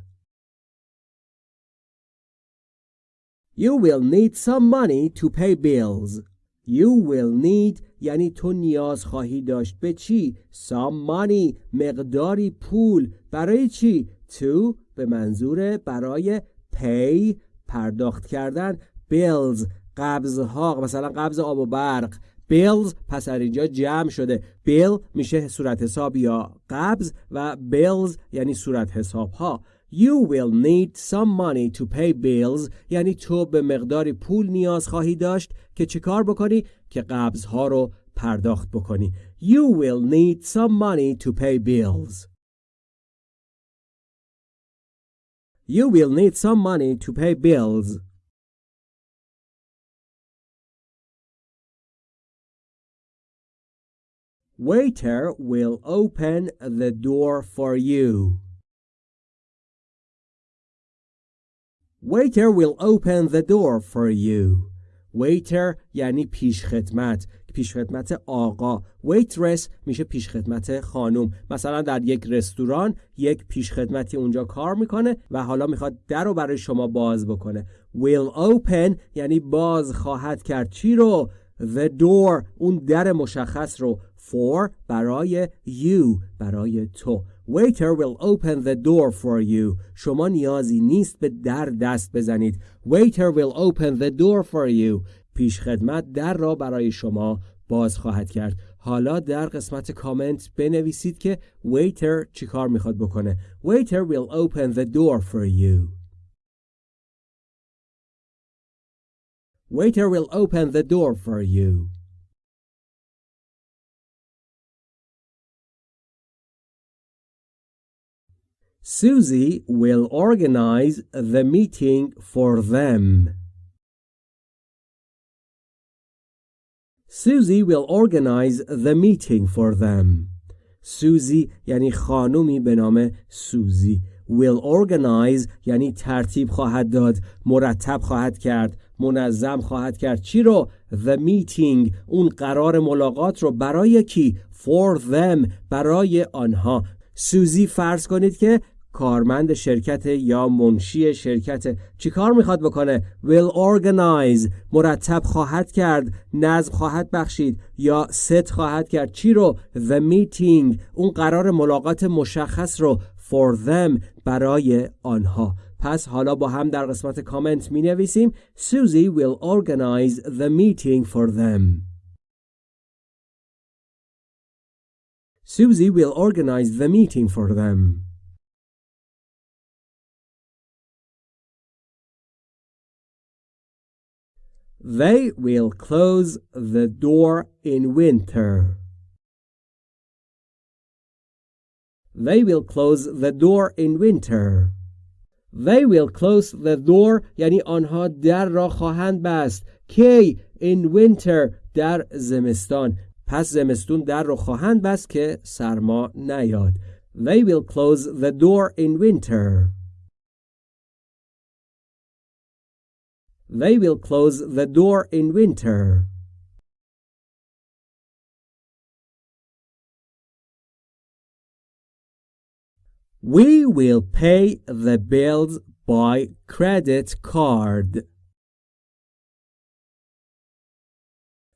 You will need some money to pay bills. You will need یعنی تو نیاز خواهی داشت به چی؟ Some money مقداری پول برای چی؟ To به منظور برای pay پرداخت کردن bills قبضها مثلا قبض آب و برق bills پس در اینجا جمع شده bill میشه صورت حساب یا قبض و bills یعنی صورت حساب ها You will need some money to pay bills یعنی تو به مقداری پول نیاز خواهی داشت که چه کار بکنی که قبض ها رو پرداخت بکنی You will need some money to pay bills You will need some money to pay bills Waiter will open the door for you. Waiter will open the door for you. Waiter یعنی پیشخدمت. پیشخدمت آقا. Waitress میشه پیشخدمت خانم. مثلا در یک رستوران یک پیشخدمتی اونجا کار می‌کنه و حالا می‌خواد در رو برای شما باز بکنه. Will open یعنی باز خواهد کرد. چی رو؟ The door. اون در مشخص رو. For برای you برای تو. Waiter will open the door for you شما نیازی نیست به در دست بزنید Waiter will open the door for you پیش خدمت در را برای شما باز خواهد کرد حالا در قسمت کامنت بنویسید که waiter چی کار می‌خواد بکنه Waiter will open the door for you Waiter will open the door for you Susie will organize the meeting for them. Susie will organize the meeting for them. Susie یعنی خانومی به نام سوزی will organize یعنی ترتیب خواهد داد مرتب خواهد کرد منظم خواهد کرد چی رو the meeting اون قرار ملاقات رو برای کی for them برای آنها سوزی فرض کنید که کارمند شرکت یا منشی شرکت چی کار می‌خواد بکنه؟ Will organize. مرتب خواهد کرد نظم خواهد بخشید یا ست خواهد کرد. چی رو؟ The meeting. اون قرار ملاقات مشخص رو for them برای آنها. پس حالا با هم در قسمت کامنت می نویسیم Susie will organize the meeting for them. Susie will organize the meeting for them. They will close the door in winter. They will close the door in winter. They will close the door یعنی آنها در را خواهند بست. کی in winter در زمستان. پس زمستون در را خواهند بست که سرما نیاد. They will close the door in winter. They will close the door in winter. We will pay the bills by credit card.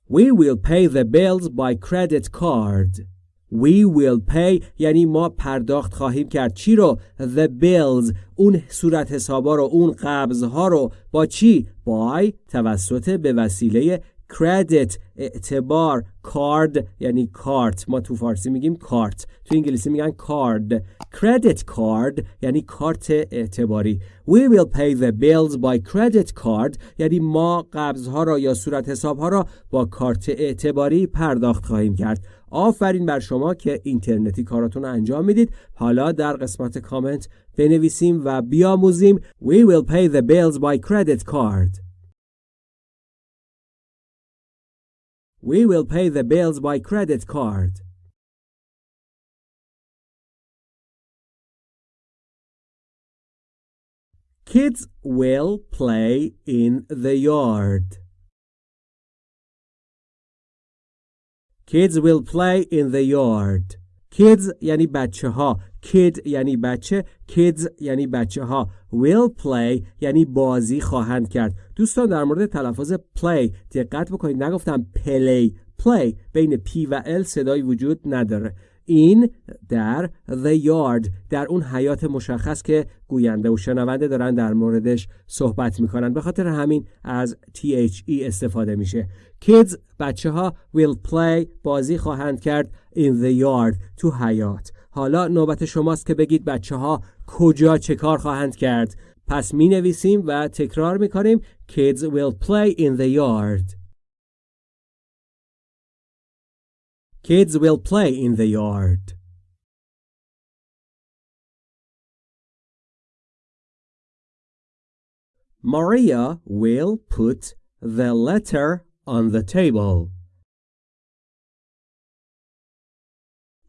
We will pay the bills by credit card. We will pay. یعنی ما پرداخت خواهیم کرد. چی رو؟ The bills. اون صورت حسابا رو اون قبض ها رو. با چی؟ By توسط به وسیله credit اعتبار کارد یعنی کارت. ما تو فارسی میگیم کارت. تو انگلیسی میگن کارد credit card یعنی کارت اعتباری. We will pay the bills by credit card یعنی ما قبض ها را یا صورت حساب ها را با کارت اعتباری پرداخت خواهیم کرد. آفرین بر شما که اینترنتی کاراتون رو انجام می‌دید. حالا در قسمت کامنت بنویسیم و بیاموزیم. We will pay the bills by credit card. We will pay the bills by credit card. Kids will play in the yard Kids will play in the yard. Kids یعنی بچه ها. Kid یعنی بچه. Kids یعنی بچه ها. Will play یعنی بازی خواهند کرد. دوستان در مورد تلفظ play دقت بکنید. نگفتم play. Play بین P و L صدایی وجود نداره. این در the yard در اون حیات مشخص که گوینده و شنونده دارن در موردش صحبت می‌کنن. به خاطر همین از THE استفاده میشه. Kids بچه ها will play بازی خواهند کرد in the yard تو حیات. حالا نوبت شماست که بگید بچه ها کجا چه کار خواهند کرد. پس می نویسیم و تکرار می کنیم Kids will play in the yard. Kids will play in the yard. Maria will put the letter on the table.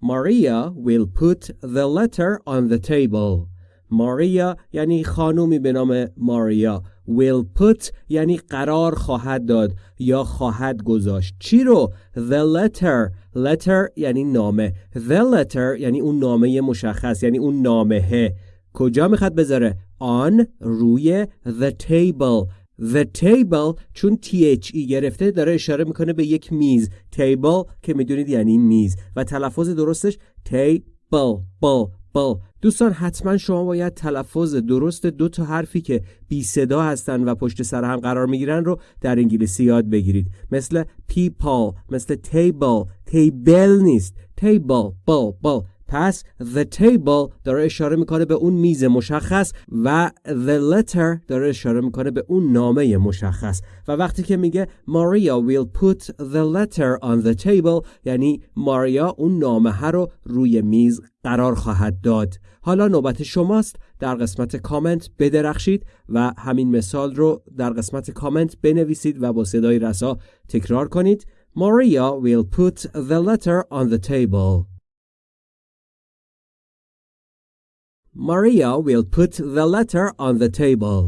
Maria will put the letter on the table. Maria یعنی خانومی به نام ماریا will put یعنی قرار خواهد داد یا خواهد گذاشت. چی رو؟ The letter. Letter یعنی نامه. The letter یعنی اون نامه مشخص یعنی اون نامه کجا می‌خواد بذاره؟ on روی the table. The table چون THE گرفته داره اشاره می‌کنه به یک میز. Table که می‌دونید یعنی میز. و تلفظ درستش table. بل دوستان حتما شما باید تلفظ درست دو تا حرفی که بی صدا هستن و پشت سر هم قرار می‌گیرن رو در انگلیسی یاد بگیرید. مثل people مثل table table نیست. table بل بل پس the table داره اشاره می‌کنه به اون میز مشخص و the letter داره اشاره می‌کنه به اون نامه مشخص. و وقتی که میگه Maria will put the letter on the table یعنی ماریا اون نامه رو روی میز قرار خواهد داد حالا نوبت شماست در قسمت کامنت بدرخشید و همین مثال رو در قسمت کامنت بنویسید و با صدای رسا تکرار کنید Maria will put the letter on the table Maria will put the letter on the table.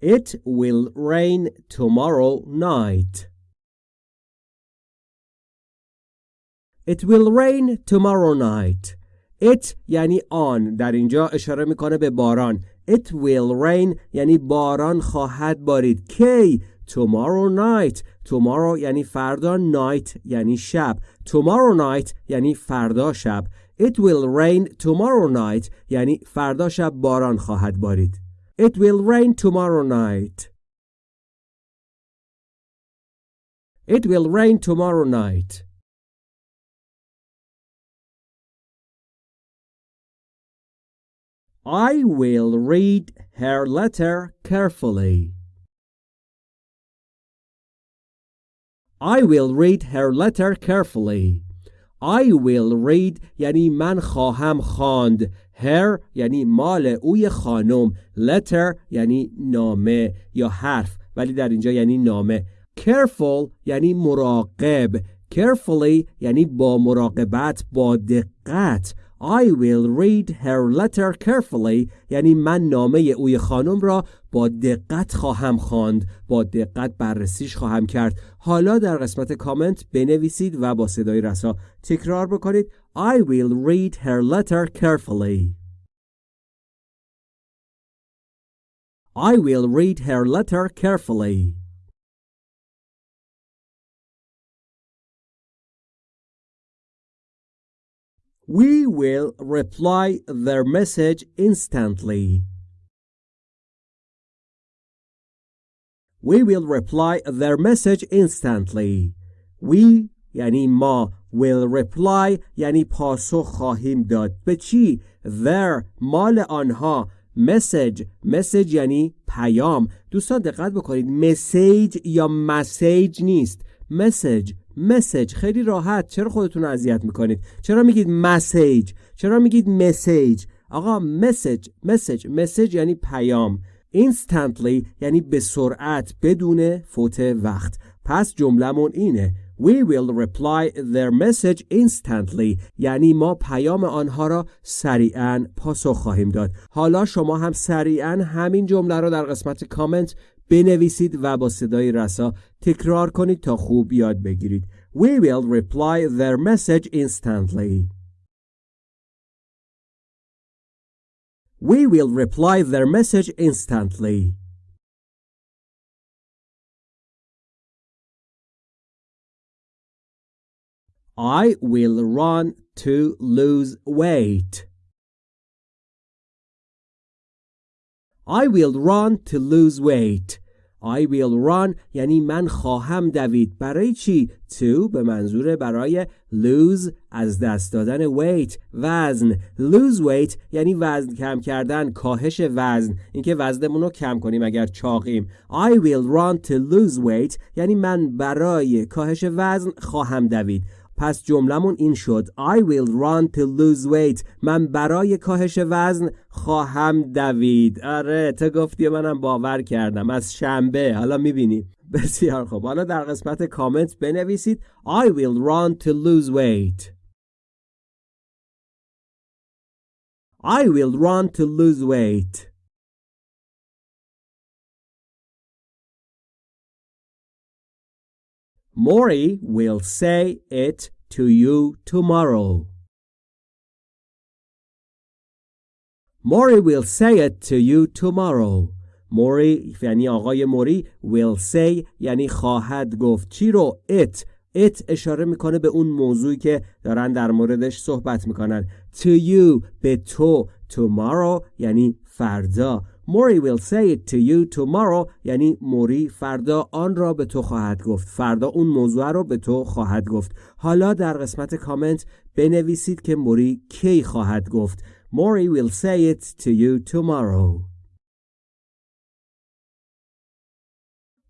It will rain tomorrow night. It will rain tomorrow night. It یعنی آن در اینجا اشاره می‌کنه به باران. It will rain یعنی باران خواهد بارید. کی tomorrow night tomorrow یعنی فردا night یعنی شب tomorrow night یعنی فردا شب it will rain tomorrow night یعنی فردا شب باران خواهد بارید it will rain tomorrow night it will rain tomorrow night I will read her letter carefully. I will read her letter carefully I will read یعنی من خواهم خواند her یعنی مال اوی خانم letter یعنی نامه یا حرف ولی در اینجا یعنی نامه careful یعنی مراقب carefully یعنی با مراقبت با دقت I will read her letter carefully. یعنی من نامه اوی خانم را با دقت خواهم خواند با دقت بررسیش خواهم کرد. حالا در قسمت کامنت بنویسید و با صدای رسا تکرار بکنید. I will read her letter carefully. I will read her letter carefully. We will reply their message instantly. We will reply their message instantly. We یعنی ما will reply یعنی پاسخ خواهیم داد به چی؟ their مال آنها message message یعنی پیام دوستان دقت بکنید مسیج یا مسیج نیست مسیج مسیج خیلی راحت. چرا خودتون رو اذیت می‌کنید؟ چرا میگید مسیج چرا میگید مسیج آقا مسیج مسیج مسیج یعنی پیام. Instantly یعنی به سرعت بدون فوت وقت. پس جملهمون اینه. We will reply their message instantly. یعنی ما پیام آنها را سریعا پاسخ خواهیم داد. حالا شما هم سریعا همین جمله را در قسمت کامنت بنویسید و با صدای رسا تکرار کنید تا خوب یاد بگیرید We will reply their message instantly We will reply their message instantly I will run to lose weight I will run to lose weight. I will run. یعنی من خواهم دوید. برای چی؟ to به منظور برای lose از دست دادن weight وزن. lose weight یعنی وزن کم کردن کاهش وزن. اینکه وزنمون رو کم کنیم اگر چاقیم. I will run to lose weight. یعنی من برای کاهش وزن خواهم دوید. پس جملمون این شد. I will run to lose weight. من برای کاهش وزن خواهم دوید. آره تو گفتی منم باور کردم. از شنبه. حالا می‌بینی. بسیار خوب. حالا در قسمت کامنت بنویسید. I will run to lose weight. I will run to lose weight. Mori will say it to you tomorrow. Mori will say it to you tomorrow. موری یعنی آقای موری will say یعنی خواهد گفت. چی رو؟ It. It اشاره می‌کنه به اون موضوعی که دارن در موردش صحبت می‌کنن. To you به تو. Tomorrow یعنی فردا. Mori will say it to you tomorrow. یعنی موری فردا آن را به تو خواهد گفت. فردا اون موضوع را به تو خواهد گفت. حالا در قسمت کامنت بنویسید که موری کی خواهد گفت. Mori will say it to you tomorrow.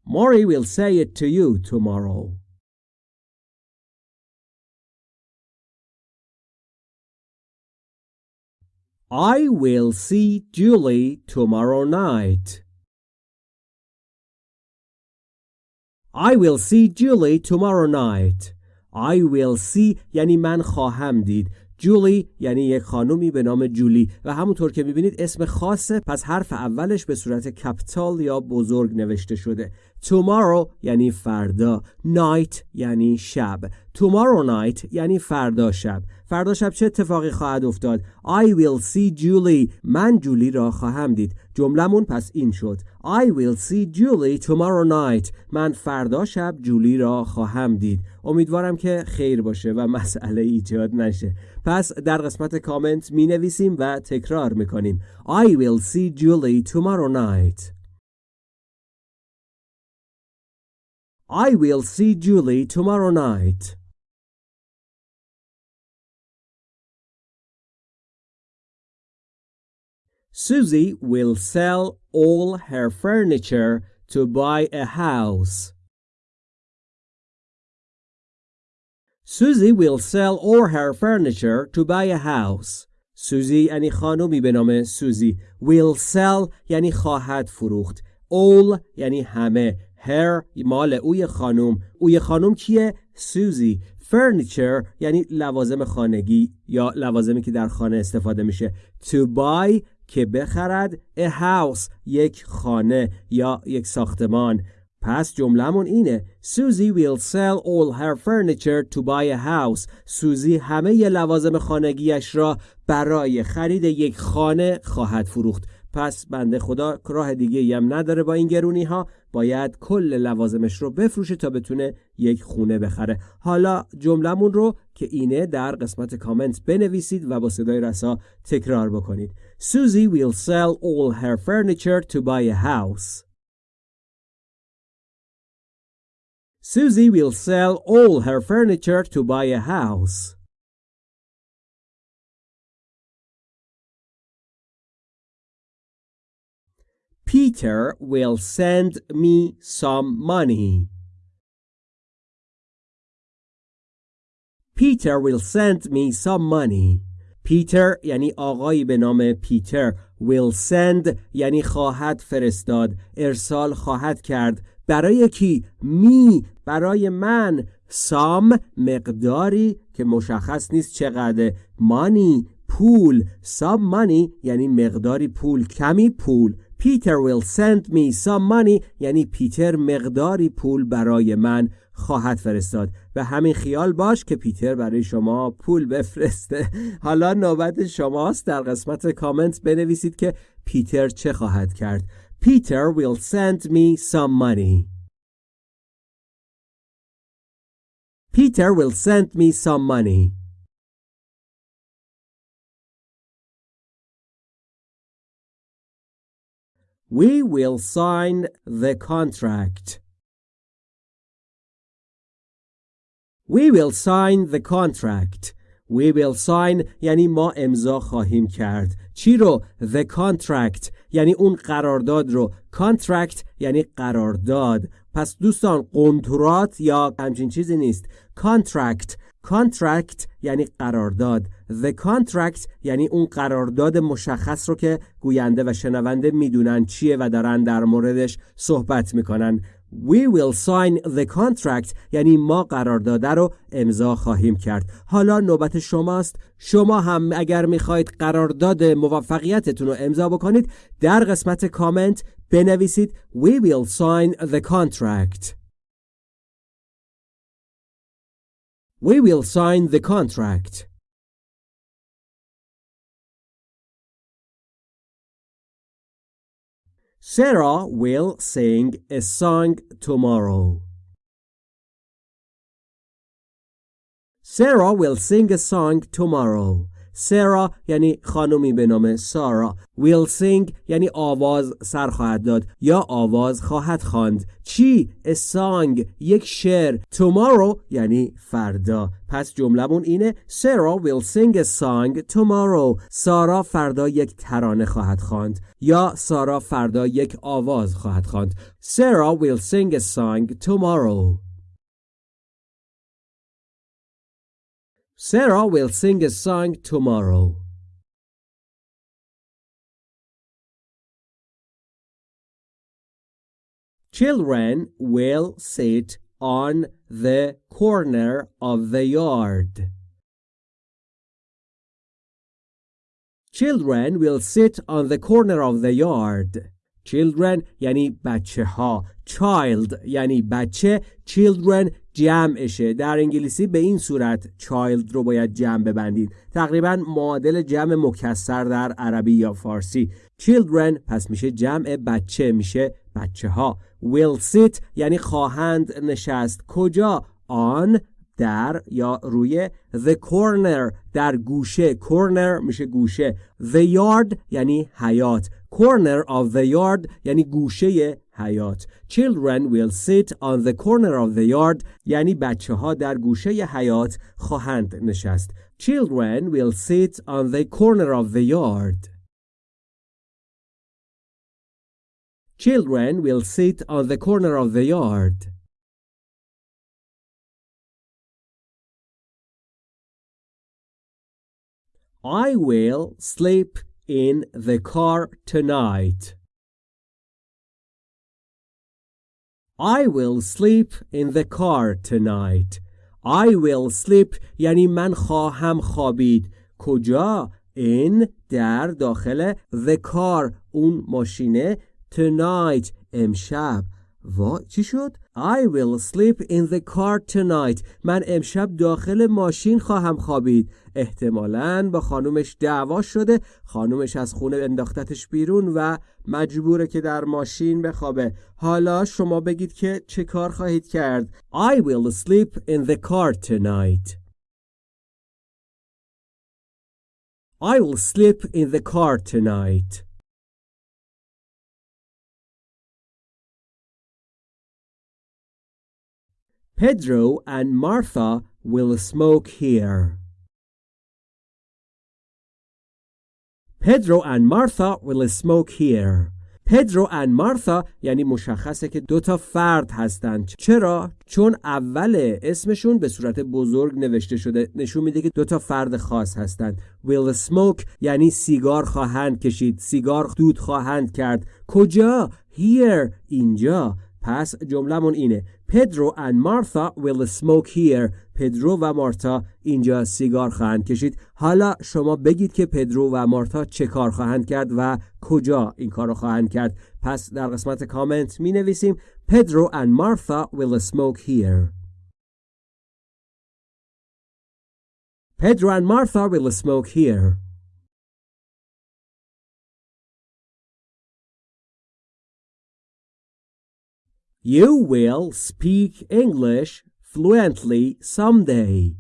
Mori will say it to you tomorrow. I will see Julie tomorrow night. I will see Julie tomorrow night. I will see یعنی من خواهم دید. جولی یعنی یک خانومی به نام جولی و همونطور که می‌بینید اسم خاصه پس حرف اولش به صورت کپیتال یا بزرگ نوشته شده tomorrow یعنی فردا night یعنی شب tomorrow night یعنی فردا شب فردا شب چه اتفاقی خواهد افتاد؟ I will see Julie. من جولی را خواهم دید. جملمون پس این شد. I will see Julie tomorrow night. من فردا شب جولی را خواهم دید. امیدوارم که خیر باشه و [laughs] مسئله ایجاد نشه. پس در قسمت کامنت می نویسیم و تکرار می کنیم I will see Julie tomorrow night. I will see Julie tomorrow night. Susie will sell all her furniture to buy a house. Susie will sell all her furniture to buy a house. سوزی یعنی خانومی به نام سوزی will sell یعنی خواهد فروخت. All یعنی همه. Her مال اوی خانوم. اوی خانوم کیه؟ سوزی furniture یعنی لوازم خانگی یا لوازمی که در خانه استفاده میشه. To buy که بخرد a house یک خانه یا یک ساختمان. پس جملهمون اینه Susie will sell all her furniture to buy a house. سوزی همه ی لوازم خانگیش را برای خرید یک خانه خواهد فروخت. پس بنده خدا راه دیگه هم نداره با این گرونی ها باید کل لوازمش رو بفروشه تا بتونه یک خونه بخره. حالا جملمون رو که اینه در قسمت کامنت بنویسید و با صدای رسا تکرار بکنید. Susie will sell all her furniture to buy a house. Susie will sell all her furniture to buy a house. Peter will send me some money. Peter will send me some money. پیتر یعنی آقایی به نام پیتر will send یعنی خواهد فرستاد ارسال خواهد کرد. برای کی؟ می برای من. سام مقداری که مشخص نیست چقدر مانی پول. سام مانی یعنی مقداری پول کمی پول. Peter will send me some money. یعنی پیتر مقداری پول برای من خواهد فرستاد. و همین خیال باش که پیتر برای شما پول بفرسته. [laughs] حالا نوبت شماست. در قسمت کامنت بنویسید که پیتر چه خواهد کرد. Peter will send me some money. Peter will send me some money. We will sign the contract. We will sign the contract. We will sign یعنی ما امضا خواهیم کرد. چی رو؟ The contract یعنی اون قرارداد رو. Contract یعنی قرارداد. پس دوستان قنترات یا همچین چیزی نیست. Contract contract یعنی قرارداد. The contract یعنی اون قرارداد مشخص رو که گوینده و شنونده می‌دونن چیه و دارن در موردش صحبت می‌کنن. We will sign the contract یعنی ما قرارداد رو امضا خواهیم کرد. حالا نوبت شماست. شما هم اگر می‌خواهید قرارداد موفقیتتون رو امضا بکنید در قسمت کامنت بنویسید. We will sign the contract. We will sign the contract. Sarah will sing a song tomorrow. Sarah will sing a song tomorrow. سرا یعنی خانمی به نام سارا will sing یعنی آواز سر خواهد داد یا آواز خواهد خواند. چی؟ Song یک شعر. Tomorrow یعنی فردا. پس جملمون اینه سارا sing a song tomorrow. سارا فردا یک ترانه خواهد خواند یا سارا فردا یک آواز خواهد خواند. سارا will sing a song Sarah will sing a song tomorrow. Children will sit on the corner of the yard. Children will sit on the corner of the yard. Children یعنی بچه ها Child یعنی بچه Children جمعشه. در انگلیسی به این صورت child رو باید جمع ببندید. تقریبا معادل جمع مکسر در عربی یا فارسی. Children پس میشه جمع بچه میشه بچه ها will sit یعنی خواهند نشست. کجا؟ آن در یا روی the corner در گوشه. Corner میشه گوشه. The yard یعنی حیات. corner of the yard یعنی گوشه حیات children will sit on the corner of the yard یعنی بچه ها در گوشه حیات خواهند نشست children will sit on the corner of the yard. Children will sit on the corner of the yard. I will sleep in the car tonight. I will sleep in the car tonight. I will sleep یعنی من خواهم خوابید کجا؟ in در داخل the car اون ماشینه tonight امشب وا چی شد؟ I will sleep in the car tonight. من امشب داخل ماشین خواهم خوابید. احتمالا با خانومش دعوا شده. خانومش از خونه انداختتش بیرون و مجبوره که در ماشین بخوابه. حالا شما بگید که چه کار خواهید کرد. I will sleep in the car tonight. I will sleep in the car tonight. Pedro and Martha will smoke here. Pedro and Martha will smoke here. پدرو and مارتا یعنی مشخصه که دو تا فرد هستند. چرا؟ چون اول اسمشون به صورت بزرگ نوشته شده نشون میده که دو تا فرد خاص هستند. Will smoke یعنی سیگار خواهند کشید سیگار دود خواهند کرد. کجا؟ Here اینجا. پس جملهمون اینه. پدرو and مارتا will smoke here. پدرو و مارتا اینجا سیگار خواهند کشید. حالا شما بگید که پدرو و مارتا چه کار خواهند کرد و کجا این کار رو خواهند کرد. پس در قسمت کامنت می نویسیم پدرو and مارتا will smoke here. Pedro and Martha will smoke here. You will speak English fluently someday.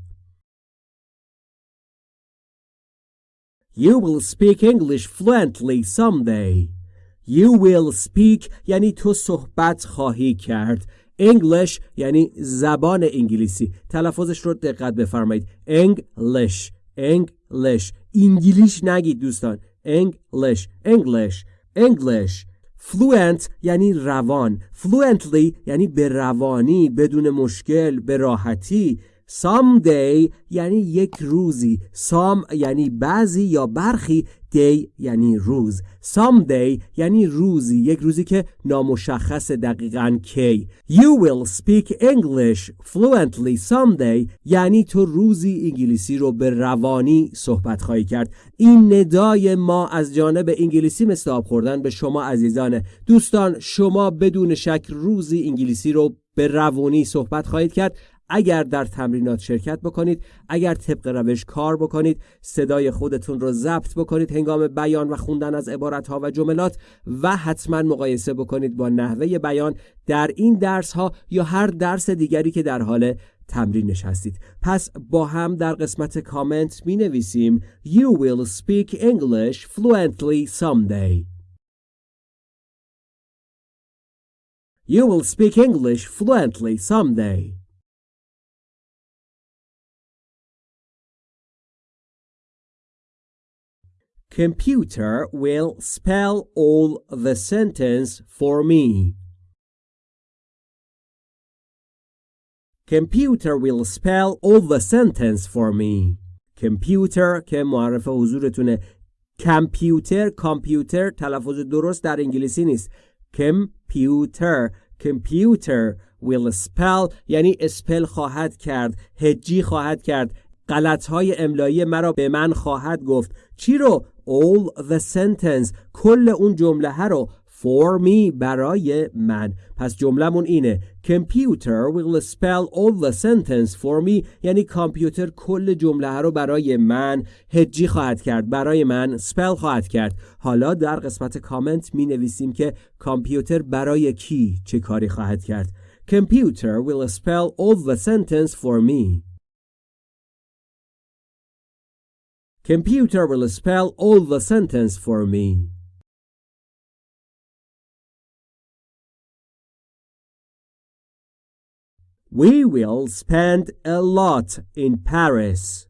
You will speak English fluently someday. You will speak یعنی تو صحبت خواهی کرد. English یعنی زبان انگلیسی. تلفظش رو دقت بفرمایید. English. English. انگلیش نگید دوستان. English. English. English. Fluent یعنی روان. Fluently یعنی به روانی بدون مشکل به راحتی. Someday یعنی یک روزی. Some یعنی بعضی یا برخی. Day یعنی روز. Someday یعنی روزی. یک روزی که نامشخص دقیقا کی. You will speak English fluently someday. یعنی تو روزی انگلیسی رو به روانی صحبت خواهی کرد. این ندای ما از جانب انگلیسی آب خوردن به شما عزیزانه دوستان شما بدون شک روزی انگلیسی رو به روانی صحبت خواهید کرد. اگر در تمرینات شرکت بکنید اگر طبق روش کار بکنید صدای خودتون رو ضبط بکنید هنگام بیان و خوندن از عبارت ها و جملات و حتما مقایسه بکنید با نحوه بیان در این درس ها یا هر درس دیگری که در حال تمرینش هستید پس با هم در قسمت کامنت می نویسیم You will speak English fluently someday. You will speak English fluently someday. Computer will spell all the sentence for me. Computer will spell all the sentence for me. Computer که معرف حضورتونه کامپیوتر کامپیوتر تلفظ درست در انگلیسی نیست کامپیوتر کامپیوتر will spell یعنی اسپل خواهد کرد هجی خواهد کرد غلط های املایی مرا به من خواهد گفت. چی رو؟ All the sentence. کل اون جمله رو. For me برای من. پس جملهمون اینه. Computer will spell all the sentence for me. یعنی کامپیوتر کل جمله رو برای من هجی خواهد کرد. برای من spell خواهد کرد. حالا در قسمت کامنت می نویسیم که کامپیوتر برای کی چه کاری خواهد کرد. Computer will spell all the sentence for me. Computer will spell all the sentence for me. We will spend a lot in Paris.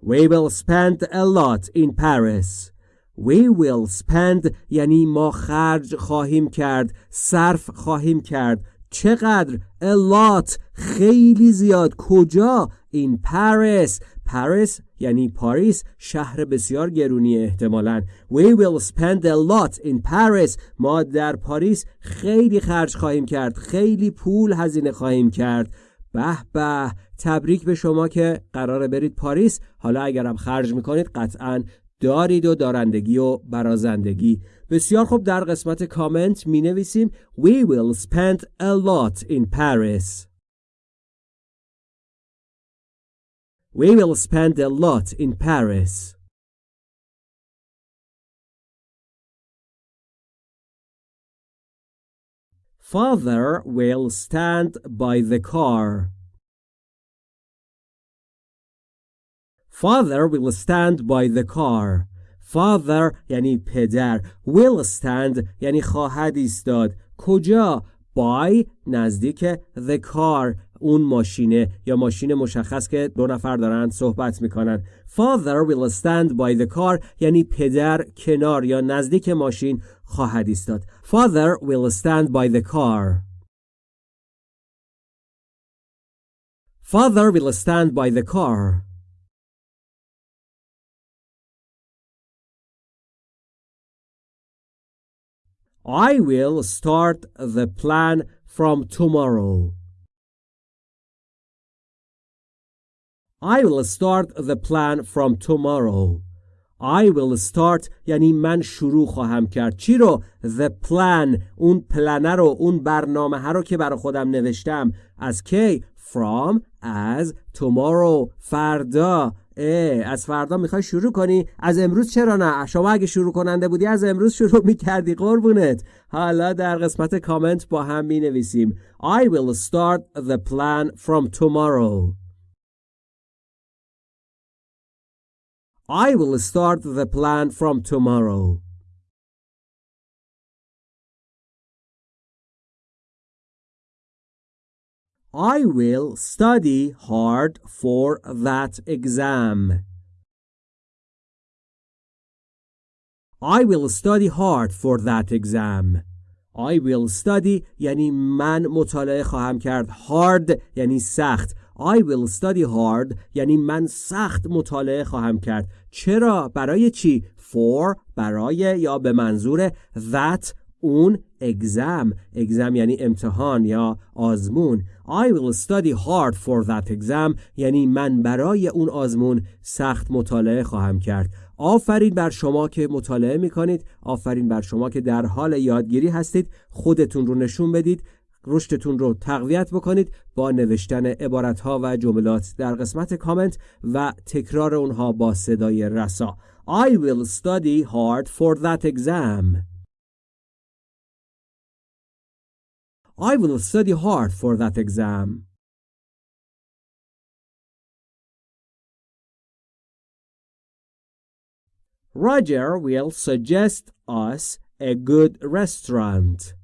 We will spend a lot in Paris. We will spend یعنی ما خرج خواهیم کرد صرف خواهیم کرد چقدر a lot خیلی زیاد. کجا؟ in Paris. Paris یعنی پاریس شهر بسیار گرونی احتمالا. We will spend a lot in Paris. ما در پاریس خیلی خرج خواهیم کرد. خیلی پول هزینه خواهیم کرد. به به تبریک به شما که قراره برید پاریس. حالا اگرم خرج می‌کنید قطعا دارید و دارندگی و برازندگی بسیار خوب در قسمت کامنت می نویسیم We will spend a lot in Paris We will spend a lot in Paris Father will stand by the car. Father will stand by the car. Father یعنی پدر. Will stand یعنی خواهد ایستاد. کجا؟ By نزدیک the car اون ماشینه یا ماشین مشخص که دو نفر دارن صحبت می‌کنن Father will stand by the car یعنی پدر کنار یا نزدیک ماشین خواهد ایستاد Father will stand by the car Father will stand by the car I will start the plan from tomorrow I will start the plan from tomorrow. I will start یعنی من شروع خواهم کرد چی رو the plan اون پلنه رو اون برنامه ها رو که برای خودم نوشتم از کی from از tomorrow فردا اه از فردا می‌خوای شروع کنی. از امروز چرا نه؟ شما اگه شروع کننده بودی از امروز شروع می‌کردی قربونت. حالا در قسمت کامنت با هم می نویسیم I will start the plan from tomorrow. I will start the plan from tomorrow. I will study hard for that exam. I will study hard for that exam. I will study یعنی من مطالعه خواهم کرد hard یعنی سخت I will study hard یعنی من سخت مطالعه خواهم کرد چرا برای چی for برای یا به منظور that اون exam exam یعنی امتحان یا آزمون. I will study hard for that exam. یعنی من برای اون آزمون سخت مطالعه خواهم کرد. آفرین بر شما که مطالعه می کنید آفرین بر شما که در حال یادگیری هستید. خودتون رو نشون بدید. رشدتون رو تقویت بکنید. با نوشتن عبارتها و جملات در قسمت کامنت و تکرار اونها با صدای رسا. I will study hard for that exam. I will study hard for that exam Roger will suggest us a good restaurant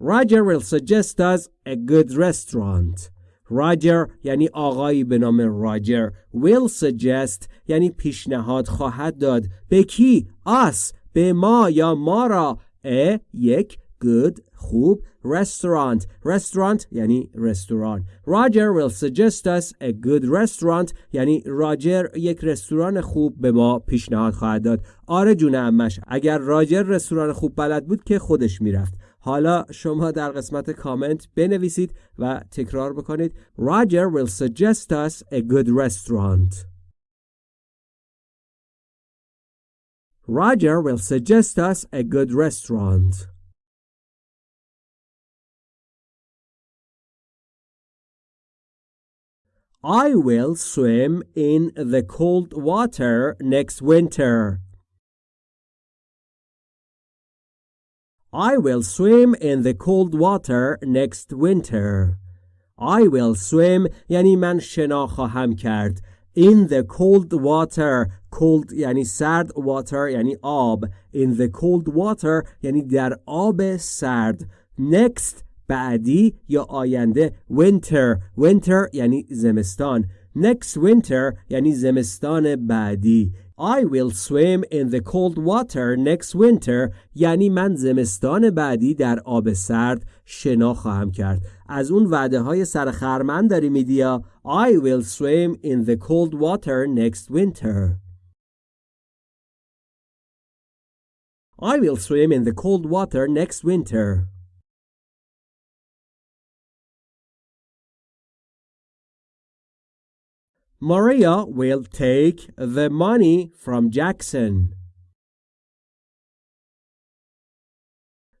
Roger will suggest us a good restaurant. Roger یعنی آقایی به نام راجر will suggest یعنی پیشنهاد خواهد داد به کی us به ما یا ما را a یک good خوب. Restaurant. Restaurant یعنی رستوران. Roger will suggest us a good restaurant یعنی راجر یک رستوران خوب به ما پیشنهاد خواهد داد. آره جون امش اگر راجر رستوران خوب بلد بود که خودش می‌رفت. حالا شما در قسمت کامنت بنویسید و تکرار بکنید. Roger will suggest us a good restaurant. Roger will suggest us a good restaurant I will swim in the cold water next winter. I will swim in the cold water next winter. I will swim یعنی من شنا خواهم کرد. In the cold water cold یعنی سرد water یعنی آب In the cold water یعنی در آب سرد Next بعدی یا آینده Winter. Winter یعنی زمستان Next winter یعنی زمستان بعدی I will swim in the cold water next winter. یعنی من زمستان بعدی در آب سرد شنا خواهم کرد از اون وعده های سرخرمن داری میدیا I will swim in the cold water next winter I will swim in the cold water next winter Maria will take the money from Jackson.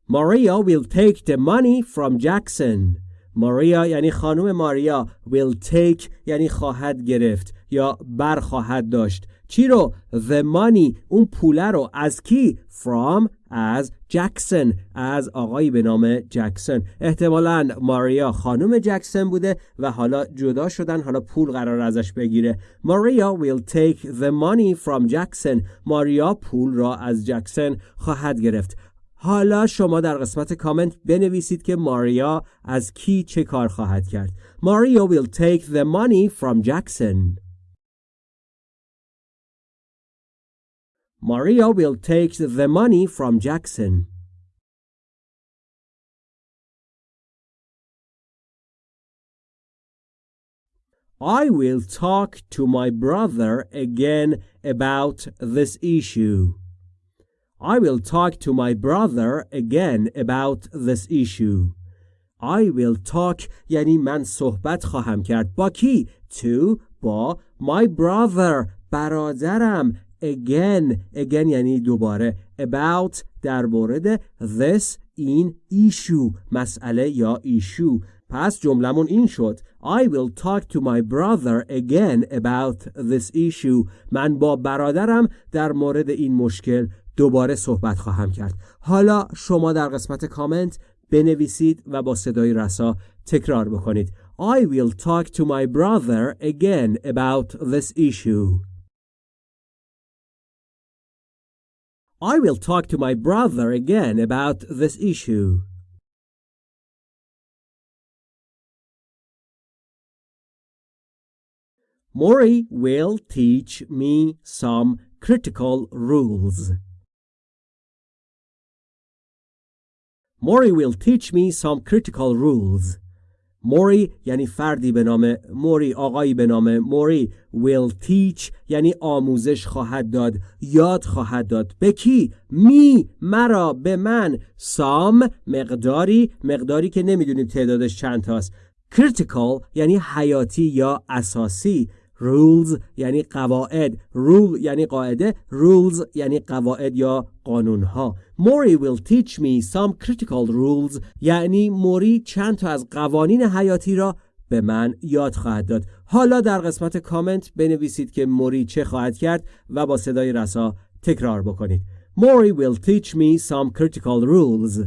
Maria will take the money from Jackson. ماریا یعنی خانم ماریا will take یعنی خواهد گرفت یا بر خواهد داشت. چی رو؟ The money اون پوله رو. از کی؟ From از جکسن از آقایی به نام جکسن احتمالا ماریا خانم جکسن بوده و حالا جدا شدن حالا پول قرار ازش بگیره. ماریا will take the money from Jackson. ماریا پول را از جکسن خواهد گرفت. حالا شما در قسمت کامنت بنویسید که ماریا از کی چه کار خواهد کرد ماریا will take the money from Jackson Maria will take the money from Jackson. I will talk to my brother again about this issue. I will talk to my brother again about this issue. I will talk یعنی من صحبت خواهم کرد با کی؟ To با my brother برادرم again again یعنی دوباره about در مورد this این issue مسئله یا ایشو پس جملمون این شد I will talk to my brother again about this issue من با برادرم در مورد این مشکل دوباره صحبت خواهم کرد حالا شما در قسمت کامنت بنویسید و با صدای رسا تکرار بکنید I will talk to my brother again about this issue I will talk to my brother again about this issue. Mori will teach me some critical rules. Mori will teach me some critical rules. موری یعنی فردی به نام موری آقایی به نام موری will teach یعنی آموزش خواهد داد یاد خواهد داد. به کی؟ می مرا به من. سام مقداری مقداری که نمی‌دونیم تعدادش چند تاست critical یعنی حیاتی یا اساسی. Rules یعنی قواعد. Rule یعنی قاعده rules یعنی قواعد یا قانون ها موری will teach me some critical rules یعنی موری چند تا از قوانین حیاتی را به من یاد خواهد داد. حالا در قسمت کامنت بنویسید که موری چه خواهد کرد و با صدای رسا تکرار بکنید. موری will teach me some critical rules.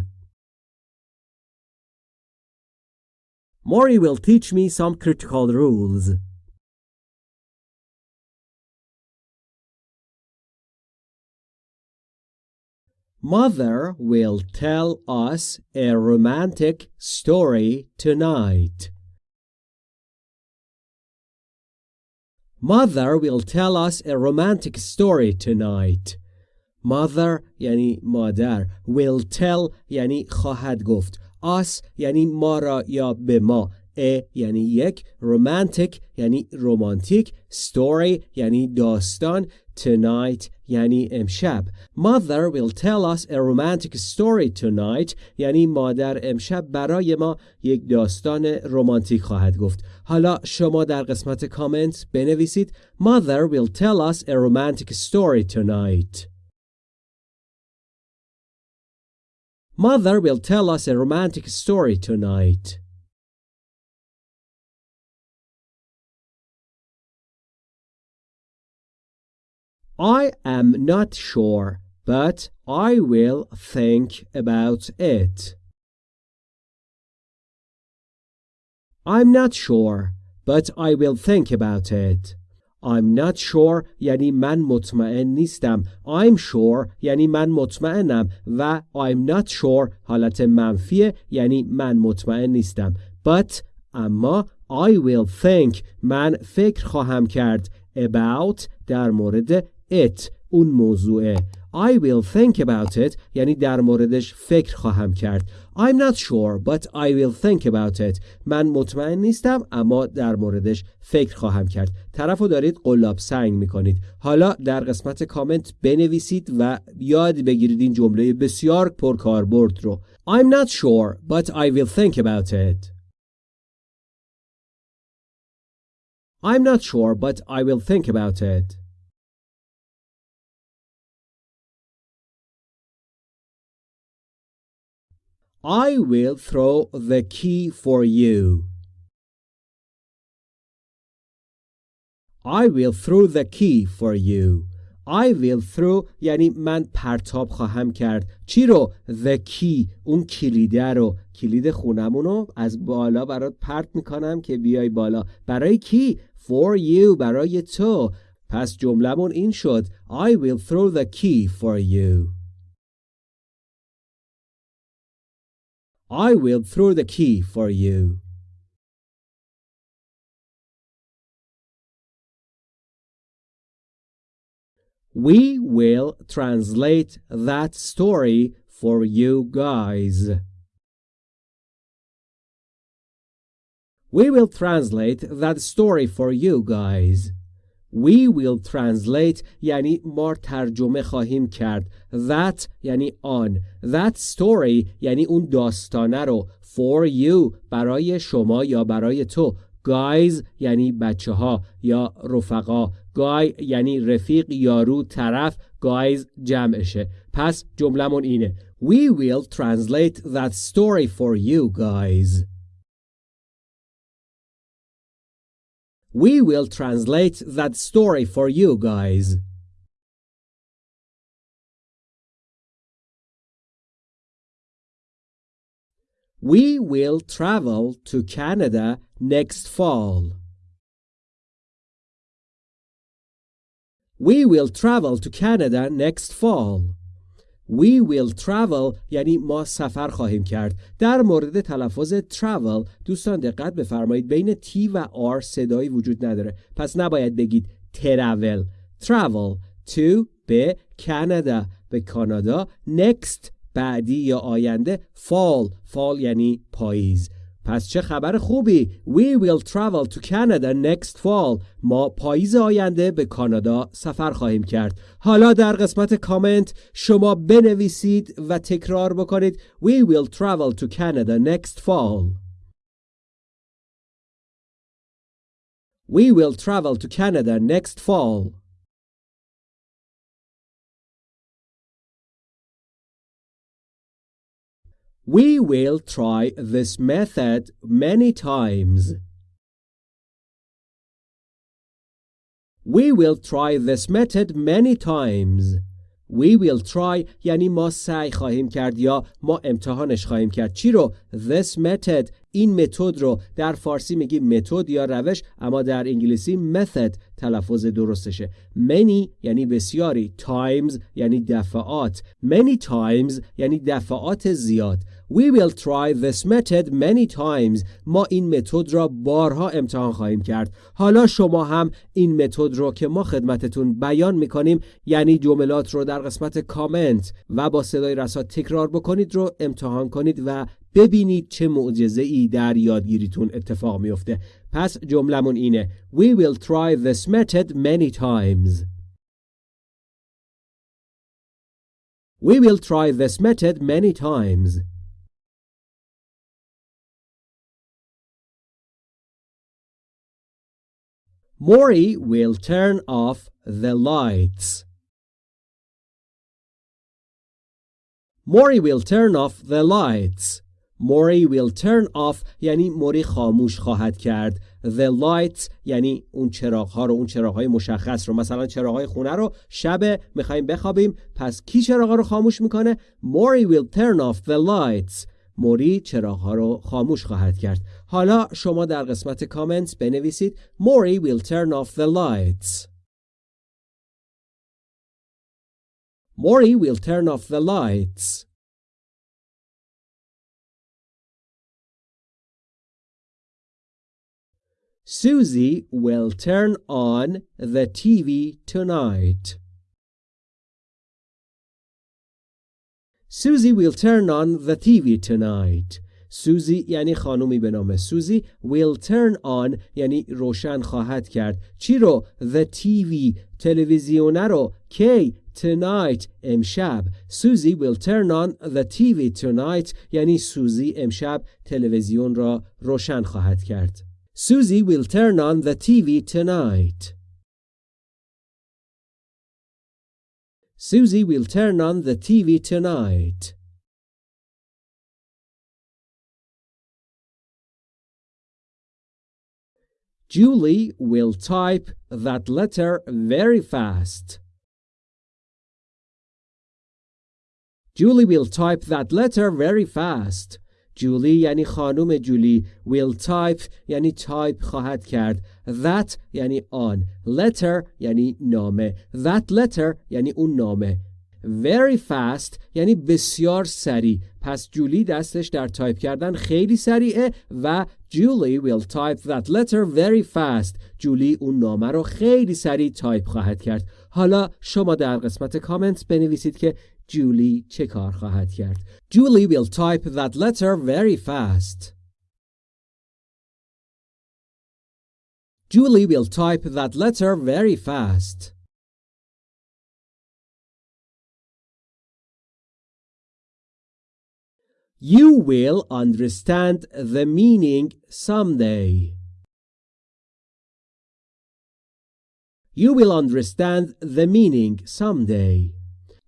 Maury will teach me some critical rules. Mother will tell us a romantic story tonight. Mother will tell us a romantic story tonight. Mother یعنی مادر will tell یعنی خواهد گفت us یعنی ما را یا به ما ا یعنی یک romantic یعنی رومانتیک story یعنی داستان tonight یعنی امشب Mother will tell us a romantic story tonight یعنی مادر امشب برای ما یک داستان رمانتیک خواهد گفت حالا شما در قسمت کامنت بنویسید Mother will tell us a romantic story tonight Mother will tell us a romantic story tonight I am not sure, but I will think about it. I'm not sure, but I will think about it. I'm not sure یعنی من مطمئن نیستم. I'm sure یعنی من مطمئنم و I'm not sure حالت منفیه یعنی من مطمئن نیستم. But اما I will think من فکر خواهم کرد about در مورد it اون موضوعه. I will think about it یعنی در موردش فکر خواهم کرد. I'm not sure but I will think about it. من مطمئن نیستم اما در موردش فکر خواهم کرد. طرف رو دارید قلاب سنگ می‌کنید. حالا در قسمت کامنت بنویسید و یاد بگیرید این جمله بسیار پرکاربرد رو. I'm not sure but I will think about it. I'm not sure but I will think about it. I will throw the key for you. I will throw the key for you. I will throw یعنی من پرتاب خواهم کرد چی رو؟ The key اون کلیده رو کلید خونمون رو از بالا برات پرت می‌کنم که بیای بالا برای کی؟ For you برای تو پس جملمون این شد I will throw the key for you I will throw the key for you. We will translate that story for you guys. We will translate that story for you guys. We will translate یعنی ما ترجمه خواهیم کرد. That یعنی آن. That story یعنی اون داستانه رو. For you برای شما یا برای تو. Guys یعنی بچه ها یا رفقا. Guy یعنی رفیق یارو طرف. Guys جمعشه. پس جملمون اینه. We will translate that story for you guys. We will translate that story for you guys. We will travel to Canada next fall. We will travel to Canada next fall. We will travel یعنی ما سفر خواهیم کرد. در مورد تلفظ travel دوستان دقت بفرمایید. بین T و R صدایی وجود نداره. پس نباید بگید travel. Travel to به کانادا به کانادا. Next بعدی یا آینده fall. Fall یعنی پاییز. پس چه خبر خوبی We will travel to Canada next fall ما پاییز آینده به کانادا سفر خواهیم کرد حالا در قسمت کامنت شما بنویسید و تکرار بکنید We will travel to Canada next fall We will travel to Canada next fall We will try this method many times. We will try this method many times. We will try یعنی ما سعی خواهیم کرد یا ما امتحانش خواهیم کرد چی رو this method این متد رو در فارسی میگیم متد یا روش اما در انگلیسی method تلفظ درستشه many یعنی بسیاری times یعنی دفعات many times یعنی دفعات زیاد We will try this method many times. ما این متد را بارها امتحان خواهیم کرد. حالا شما هم این متد رو که ما خدمتتون بیان می‌کنیم یعنی جملات رو در قسمت کامنت و با صدای رسا تکرار بکنید رو امتحان کنید و ببینید چه معجزه ای در یادگیریتون اتفاق میفته. پس جملمون اینه We will try this method many times. We will try this method many times. Maury will turn off the lights. Maury will turn off the lights. Maury will turn off یعنی موری خاموش خواهد کرد. The lights یعنی اون چراغ ها رو اون چراغ های مشخص رو مثلا چراغ های خونه رو شب می‌خوایم بخوابیم پس کی چراغ رو خاموش می‌کنه؟ Maury will turn off the lights. موری چراغ رو خاموش خواهد کرد حالا شما در قسمت کامنت بنویسید موری will turn off the lights موری will turn off the lights Susie will turn on the TV tonight. Susie will turn on the TV tonight. Susie, یعنی خانومی به نام سوزی will turn on یعنی روشن خواهد کرد چی رو the TV تلویزیونه رو کی tonight امشب سوزی will turn on the TV tonight یعنی سوزی امشب تلویزیون را روشن خواهد کرد Susie will turn on the TV tonight. Susie will turn on the TV tonight. Julie will type that letter very fast. Julie will type that letter very fast. جولی یعنی خانم جولی. Will type یعنی تایپ خواهد کرد. That یعنی آن. Letter یعنی نامه. That letter یعنی اون نامه. Very fast یعنی بسیار سریع. پس جولی دستش در تایپ کردن خیلی سریعه و جولی will type that letter very fast. جولی اون نامه رو خیلی سریع تایپ خواهد کرد. حالا شما در قسمت کامنت بنویسید که جولی چه کار خواهد کرد Julie will type that letter very fast Julie will type that letter very fast You will understand the meaning someday. You will understand the meaning someday.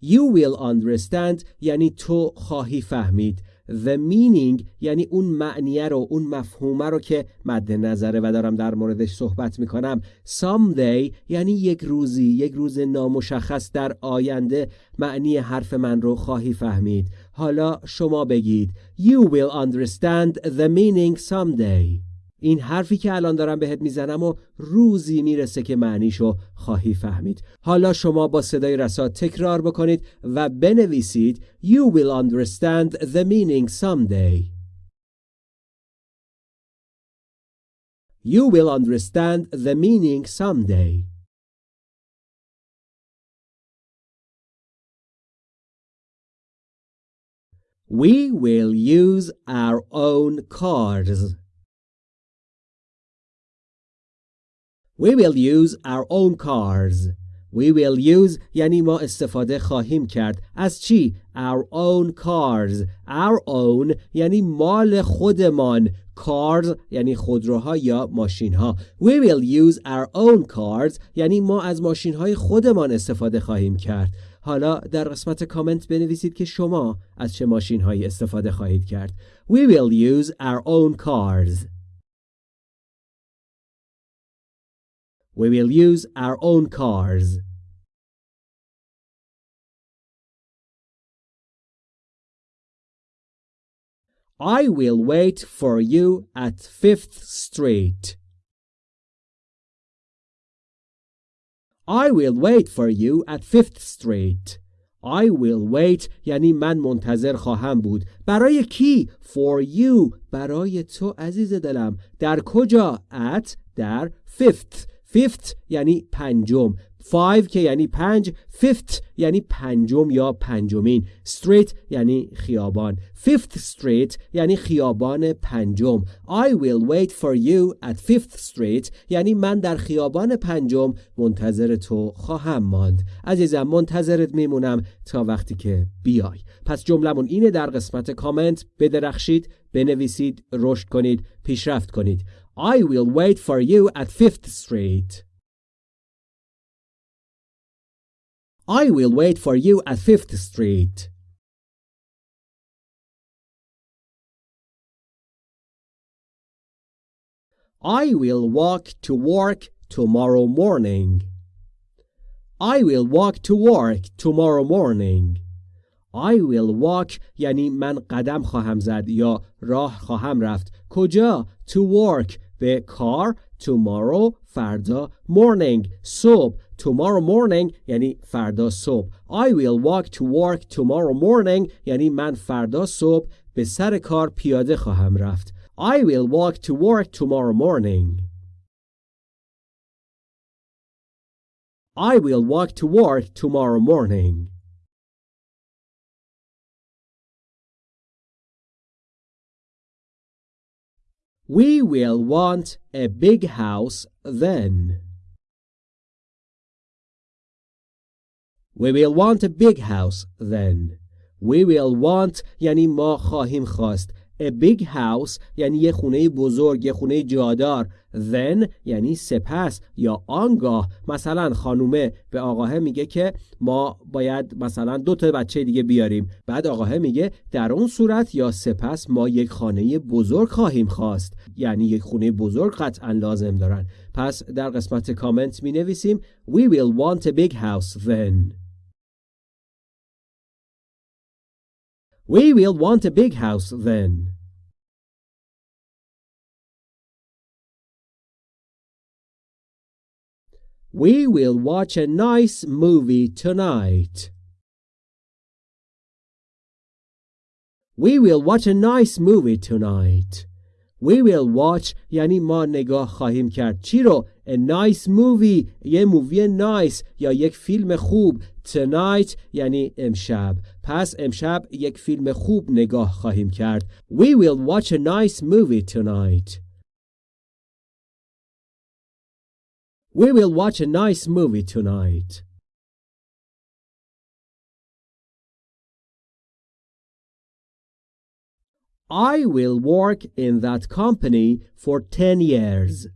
You will understand یعنی تو خواهی فهمید. The meaning یعنی اون معنیه رو اون مفهومه رو که مد نظره و دارم در موردش صحبت می‌کنم. Someday یعنی یک روزی یک روز نامشخص در آینده معنی حرف من رو خواهی فهمید. حالا شما بگید. You will understand the meaning someday. این حرفی که الان دارم بهت می‌زنم و روزی می‌رسه که معنیشو خواهی فهمید. حالا شما با صدای رسا تکرار بکنید و بنویسید You will understand the meaning someday. You will understand the meaning someday. We will use our own cars. We will use our own cars. We will use یعنی ما استفاده خواهیم کرد از چی؟ Our own cars. Our own یعنی مال خودمان. Cars یعنی خودروها یا ماشین ها. We will use our own cars یعنی ما از ماشین های خودمان استفاده خواهیم کرد. حالا در قسمت کامنت بنویسید که شما از چه ماشین هایی استفاده خواهید کرد. We will use our own cars. We will use our own cars. I will wait for you at Fifth Street. I will wait for you at Fifth Street. I will wait یعنی من منتظر خواهم بود برای کی for you برای تو عزیز دلم در کجا at در fifth fifth یعنی پنجم. Five که یعنی پنج fifth یعنی پنجم یا پنجمین. Street یعنی خیابان. Fifth street یعنی خیابان پنجم. I will wait for you at fifth street یعنی من در خیابان پنجم منتظر تو خواهم ماند. عزیزم منتظرت میمونم تا وقتی که بیای. پس جملمون اینه در قسمت کامنت. بدرخشید بنویسید رشد کنید پیشرفت کنید. I will wait for you at Fifth Street. I will wait for you at Fifth Street. I will walk to work tomorrow morning. I will walk to work tomorrow morning. I will walk یعنی من قدم خواهم زد یا راه خواهم رفت. کجا؟ To work به کار tomorrow فردا morning صبح tomorrow morning یعنی فردا صبح I will walk to work tomorrow morning یعنی من فردا صبح به سر کار پیاده خواهم رفت I will walk to work tomorrow morning I will walk to work tomorrow morning We will want a big house then. We will want a big house then. We will want یعنی ما خواهیم خواست. A big house یعنی یه خونه بزرگ یه خونه جادار. Then یعنی سپس یا آنگاه. مثلا خانومه به آقاه میگه که ما باید مثلا دو تا بچه دیگه بیاریم. بعد آقاه میگه در اون صورت یا سپس ما یک خانه بزرگ خواهیم خواست. یعنی یک خونه بزرگ قطعا لازم دارن. پس در قسمت کامنت می نویسیم We will want a big house then. We will want a big house then. We will watch a nice movie tonight. We will watch a nice movie tonight. We will watch یعنی ما نگاه خواهیم کرد چی رو a nice movie یه مووی نایس یا یک فیلم خوب tonight یعنی امشب پس امشب یک فیلم خوب نگاه خواهیم کرد We will watch a nice movie tonight We will watch a nice movie tonight I will work in that company for 10 years.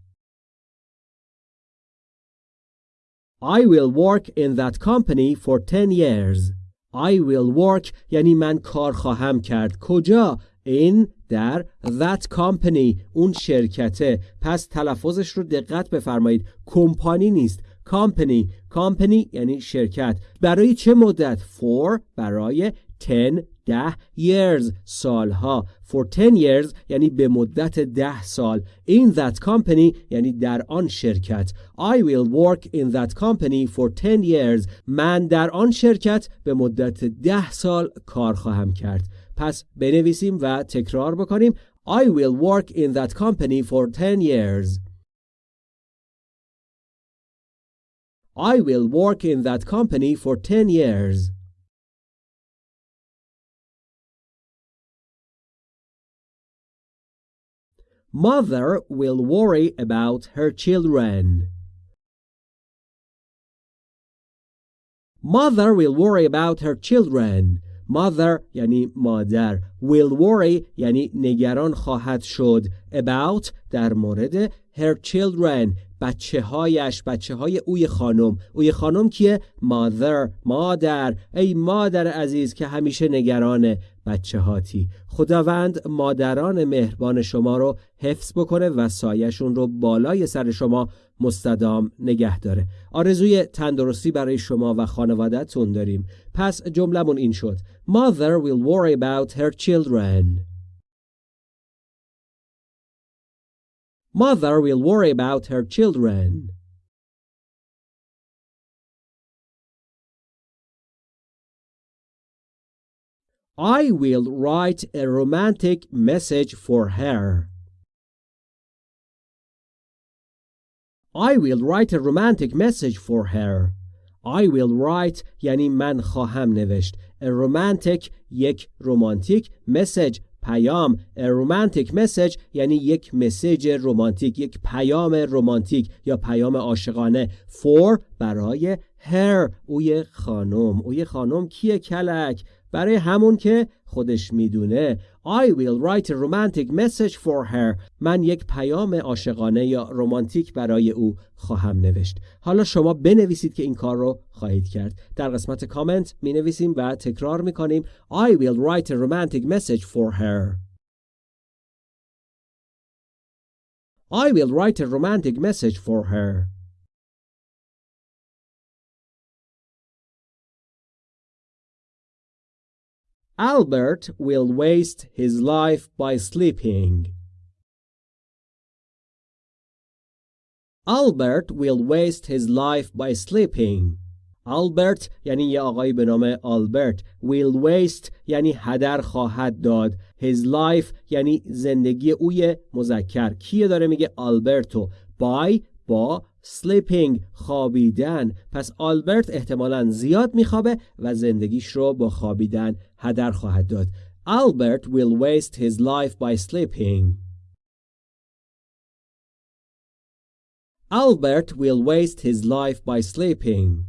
I will work in that company for 10 years. I will work یعنی من کار خواهم کرد. کجا؟ in در that company اون شرکته پس تلفظش رو دقت بفرمایید کمپانی نیست company company یعنی شرکت برای چه مدت for برای 10 ده years سالها for 10 years یعنی به مدت ده سال in that company یعنی در آن شرکت I will work in that company for 10 years من در آن شرکت به مدت ده سال کار خواهم کرد پس بنویسیم و تکرار بکنیم I will work in that company for 10 years I will work in that company for 10 years Mother will worry about her children. Mother will worry about her children. Mother یعنی مادر will worry یعنی نگران خواهد شد about در مورد her children بچه هایش بچه های اوی خانم اوی خانم کیه mother مادر ای مادر عزیز که همیشه نگران بچه هاتی. خداوند مادران مهربان شما رو حفظ بکنه و سایشون رو بالای سر شما مستدام نگه داره. آرزوی تندرستی برای شما و خانوادهتون داریم. پس جملمون این شد. Mother will worry about her children. Mother will worry about her children. I will write a romantic message for her. I will write a romantic message for her. I will write یعنی من خواهم نوشت. A romantic یک رومانتیک message پیام a romantic message یعنی یک مسیج رومانتیک یک پیام رومانتیک یا پیام عاشقانه for برای her اوی خانم اوی خانم کیه کلک برای همون که خودش می‌دونه. I will write a romantic message for her. من یک پیام عاشقانه یا رومانتیک برای او خواهم نوشت. حالا شما بنویسید که این کار رو خواهید کرد. در قسمت کامنت می نویسیم و تکرار می کنیم I will write a romantic message for her. I will write a romantic message for her. Albert will waste his life by sleeping. Albert will waste his life by sleeping. Albert یعنی یه آقایی به نام آلبرت will waste یعنی هدر خواهد داد his life یعنی زندگی اوی مذکر کیه داره میگه آلبرتو by با sleeping خوابیدن پس آلبرت احتمالا زیاد میخوابه و زندگیش رو با خوابیدن هدر خواهد داد Albert will waste his life by sleeping Albert will waste his life by sleeping.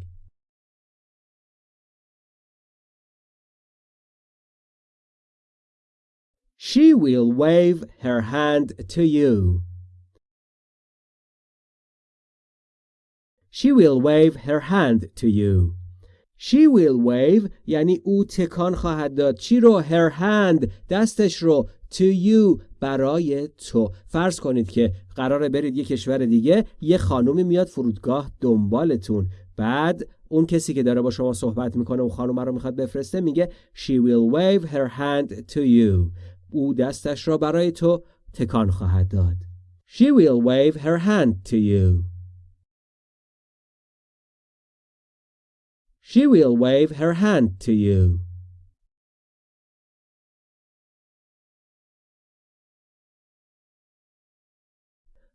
She will wave her hand to you. She will wave her hand to you. She will wave یعنی او تکان خواهد داد. چی رو her hand دستش رو to you برای تو. فرض کنید که قراره برید یه کشور دیگه یه خانومی میاد فرودگاه دنبالتون. بعد اون کسی که داره با شما صحبت می‌کنه اون خانم رو می‌خواد بفرسته میگه she will wave her hand to you. او دستش را برای تو تکان خواهد داد. She will wave her hand to you. she will wave her hand to you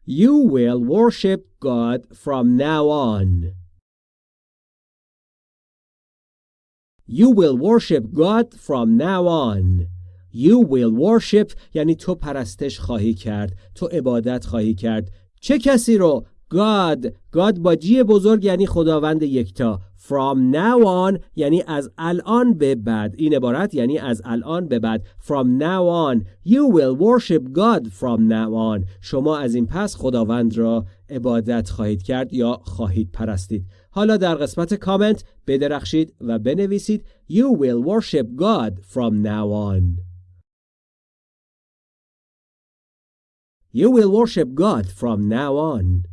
You will worship God from now on. You will worship God from now on. You will worship یعنی تو پرستش خواهی کرد تو عبادت خواهی کرد چه کسی رو God. God با جی بزرگ یعنی خداوند یکتا. From now on یعنی از الان به بعد. این عبارت یعنی از الان به بعد. From now on. You will worship God from now on. شما از این پس خداوند را عبادت خواهید کرد یا خواهید پرستید. حالا در قسمت کامنت بدرخشید و بنویسید. You will worship God from now on. You will worship God from now on.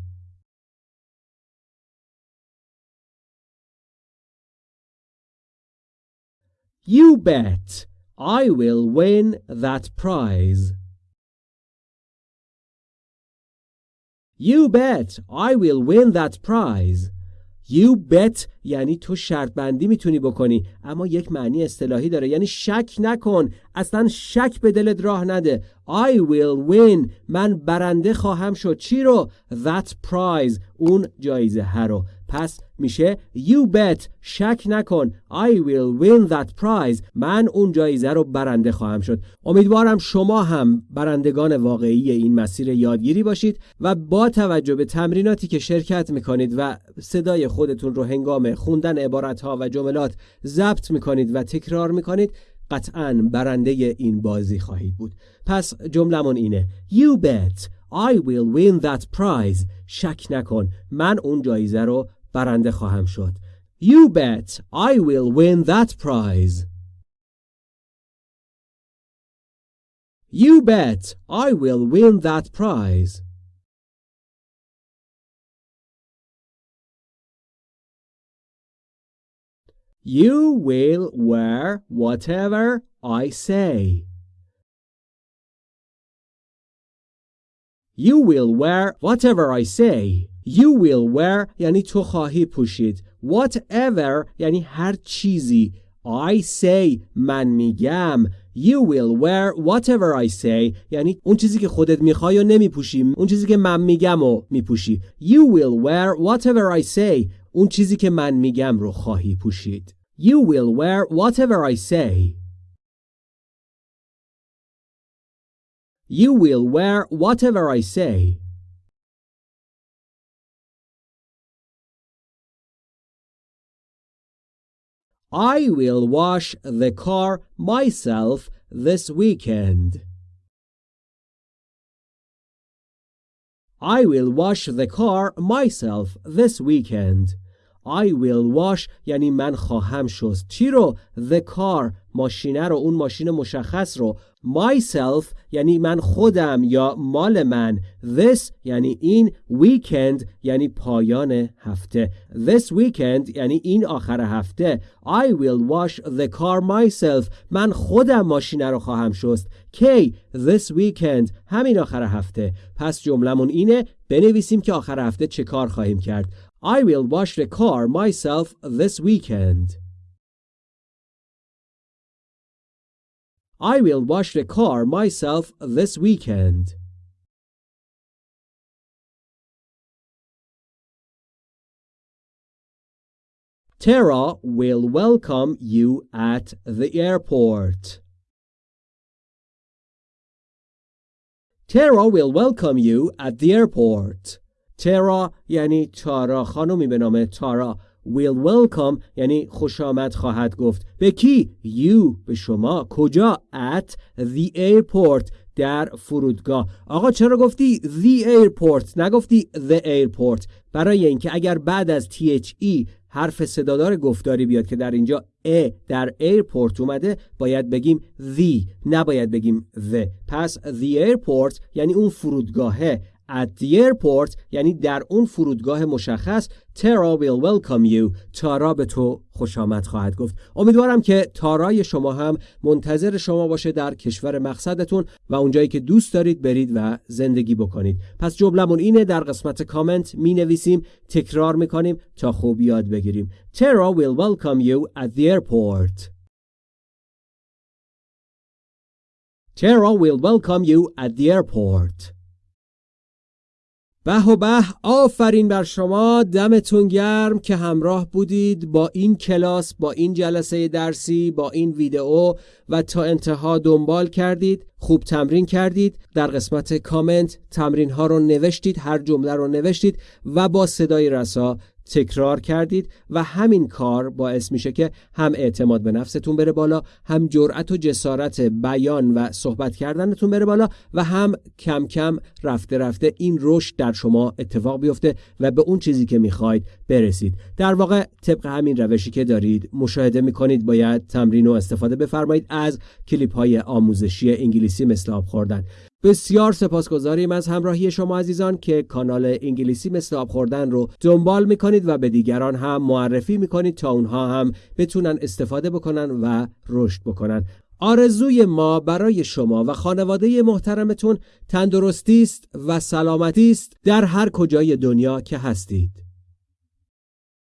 You bet. I will win that prize. You bet. I will win that prize. You bet. یعنی تو شرط بندی می‌تونی بکنی. اما یک معنی اصطلاحی داره. یعنی شک نکن. اصلا شک به دلت راه نده. I will win. من برنده خواهم شد. چی رو؟ That prize. اون جایزه ها رو. پس میشه you bet شک نکن I will win that prize. من اون جایزه رو برنده خواهم شد. امیدوارم شما هم برندگان واقعی این مسیر یادگیری باشید و با توجه به تمریناتی که شرکت می‌کنید و صدای خودتون رو هنگام خوندن عبارت ها و جملات ضبط می‌کنید و تکرار می‌کنید قطعا برنده این بازی خواهید بود. پس جملمون اینه You bet I will win that prize. شک نکن من اون جایزه رو برنده خواهم شد You bet I will win that prize You bet I will win that prize You will wear whatever I say. You will wear whatever I say. You will wear یعنی تو خواهی پوشید. Whatever یعنی هر چیزی. I say من میگم. You will wear whatever I say یعنی اون چیزی که خودت میخوای و نمیپوشی اون چیزی که من میگم و میپوشی You will wear whatever I say اون چیزی که من میگم رو خواهی پوشید You will wear whatever I say You will wear whatever I say I will wash the car myself this weekend. I will wash the car myself this weekend. I will wash یعنی من خواهم شست چی رو the car ماشینه رو اون ماشین مشخص رو myself یعنی من خودم یا مال من. This یعنی این weekend یعنی پایان هفته. This weekend یعنی این آخر هفته. I will wash the car myself. من خودم ماشینه رو خواهم شست. کی؟ This weekend. همین آخر هفته. پس جملمون اینه بنویسیم که آخر هفته چه کار خواهیم کرد. I will wash the car myself this weekend. I will wash the car myself this weekend. Tara will welcome you at the airport. Tara will welcome you at the airport. ترا یعنی تارا خانمی به نام تارا Will welcome یعنی خوش آمد خواهد گفت. به کی؟ You به شما. کجا؟ At the airport در فرودگاه. آقا چرا گفتی the airport نگفتی the airport. برای اینکه اگر بعد از THE حرف صدادار گفتاری بیاد که در اینجا ا در airport اومده باید بگیم the. نباید بگیم the. پس the airport یعنی اون فرودگاهه. At the airport یعنی در اون فرودگاه مشخص تارا will welcome you. تارا به تو خوش آمد خواهد گفت. امیدوارم که تارای شما هم منتظر شما باشه در کشور مقصدتون و اونجایی که دوست دارید برید و زندگی بکنید. پس جملمون اینه در قسمت کامنت می نویسیم تکرار می کنیم تا خوب یاد بگیریم. تارا will welcome you at the airport. Tara will welcome you at the airport. به و به آفرین بر شما دمتون گرم که همراه بودید با این کلاس با این جلسه درسی با این ویدئو و تا انتها دنبال کردید خوب تمرین کردید در قسمت کامنت تمرین ها رو نوشتید هر جمله رو نوشتید و با صدای رسا تکرار کردید و همین کار باعث میشه که هم اعتماد به نفستون بره بالا هم جرأت و جسارت بیان و صحبت کردنتون بره بالا و هم کم کم رفته رفته این رشد در شما اتفاق بیفته و به اون چیزی که می‌خواید برسید. در واقع طبق همین روشی که دارید مشاهده می‌کنید باید تمرین و استفاده بفرمایید از کلیپ های آموزشی انگلیسی مثل آب خوردن. بسیار سپاسگزاریم از همراهی شما عزیزان که کانال انگلیسی مثل آب خوردن رو دنبال می‌کنید و به دیگران هم معرفی می‌کنید تا اونها هم بتونن استفاده بکنن و رشد بکنن. آرزوی ما برای شما و خانواده محترمتون تندرستی است و سلامتی است در هر کجای دنیا که هستید.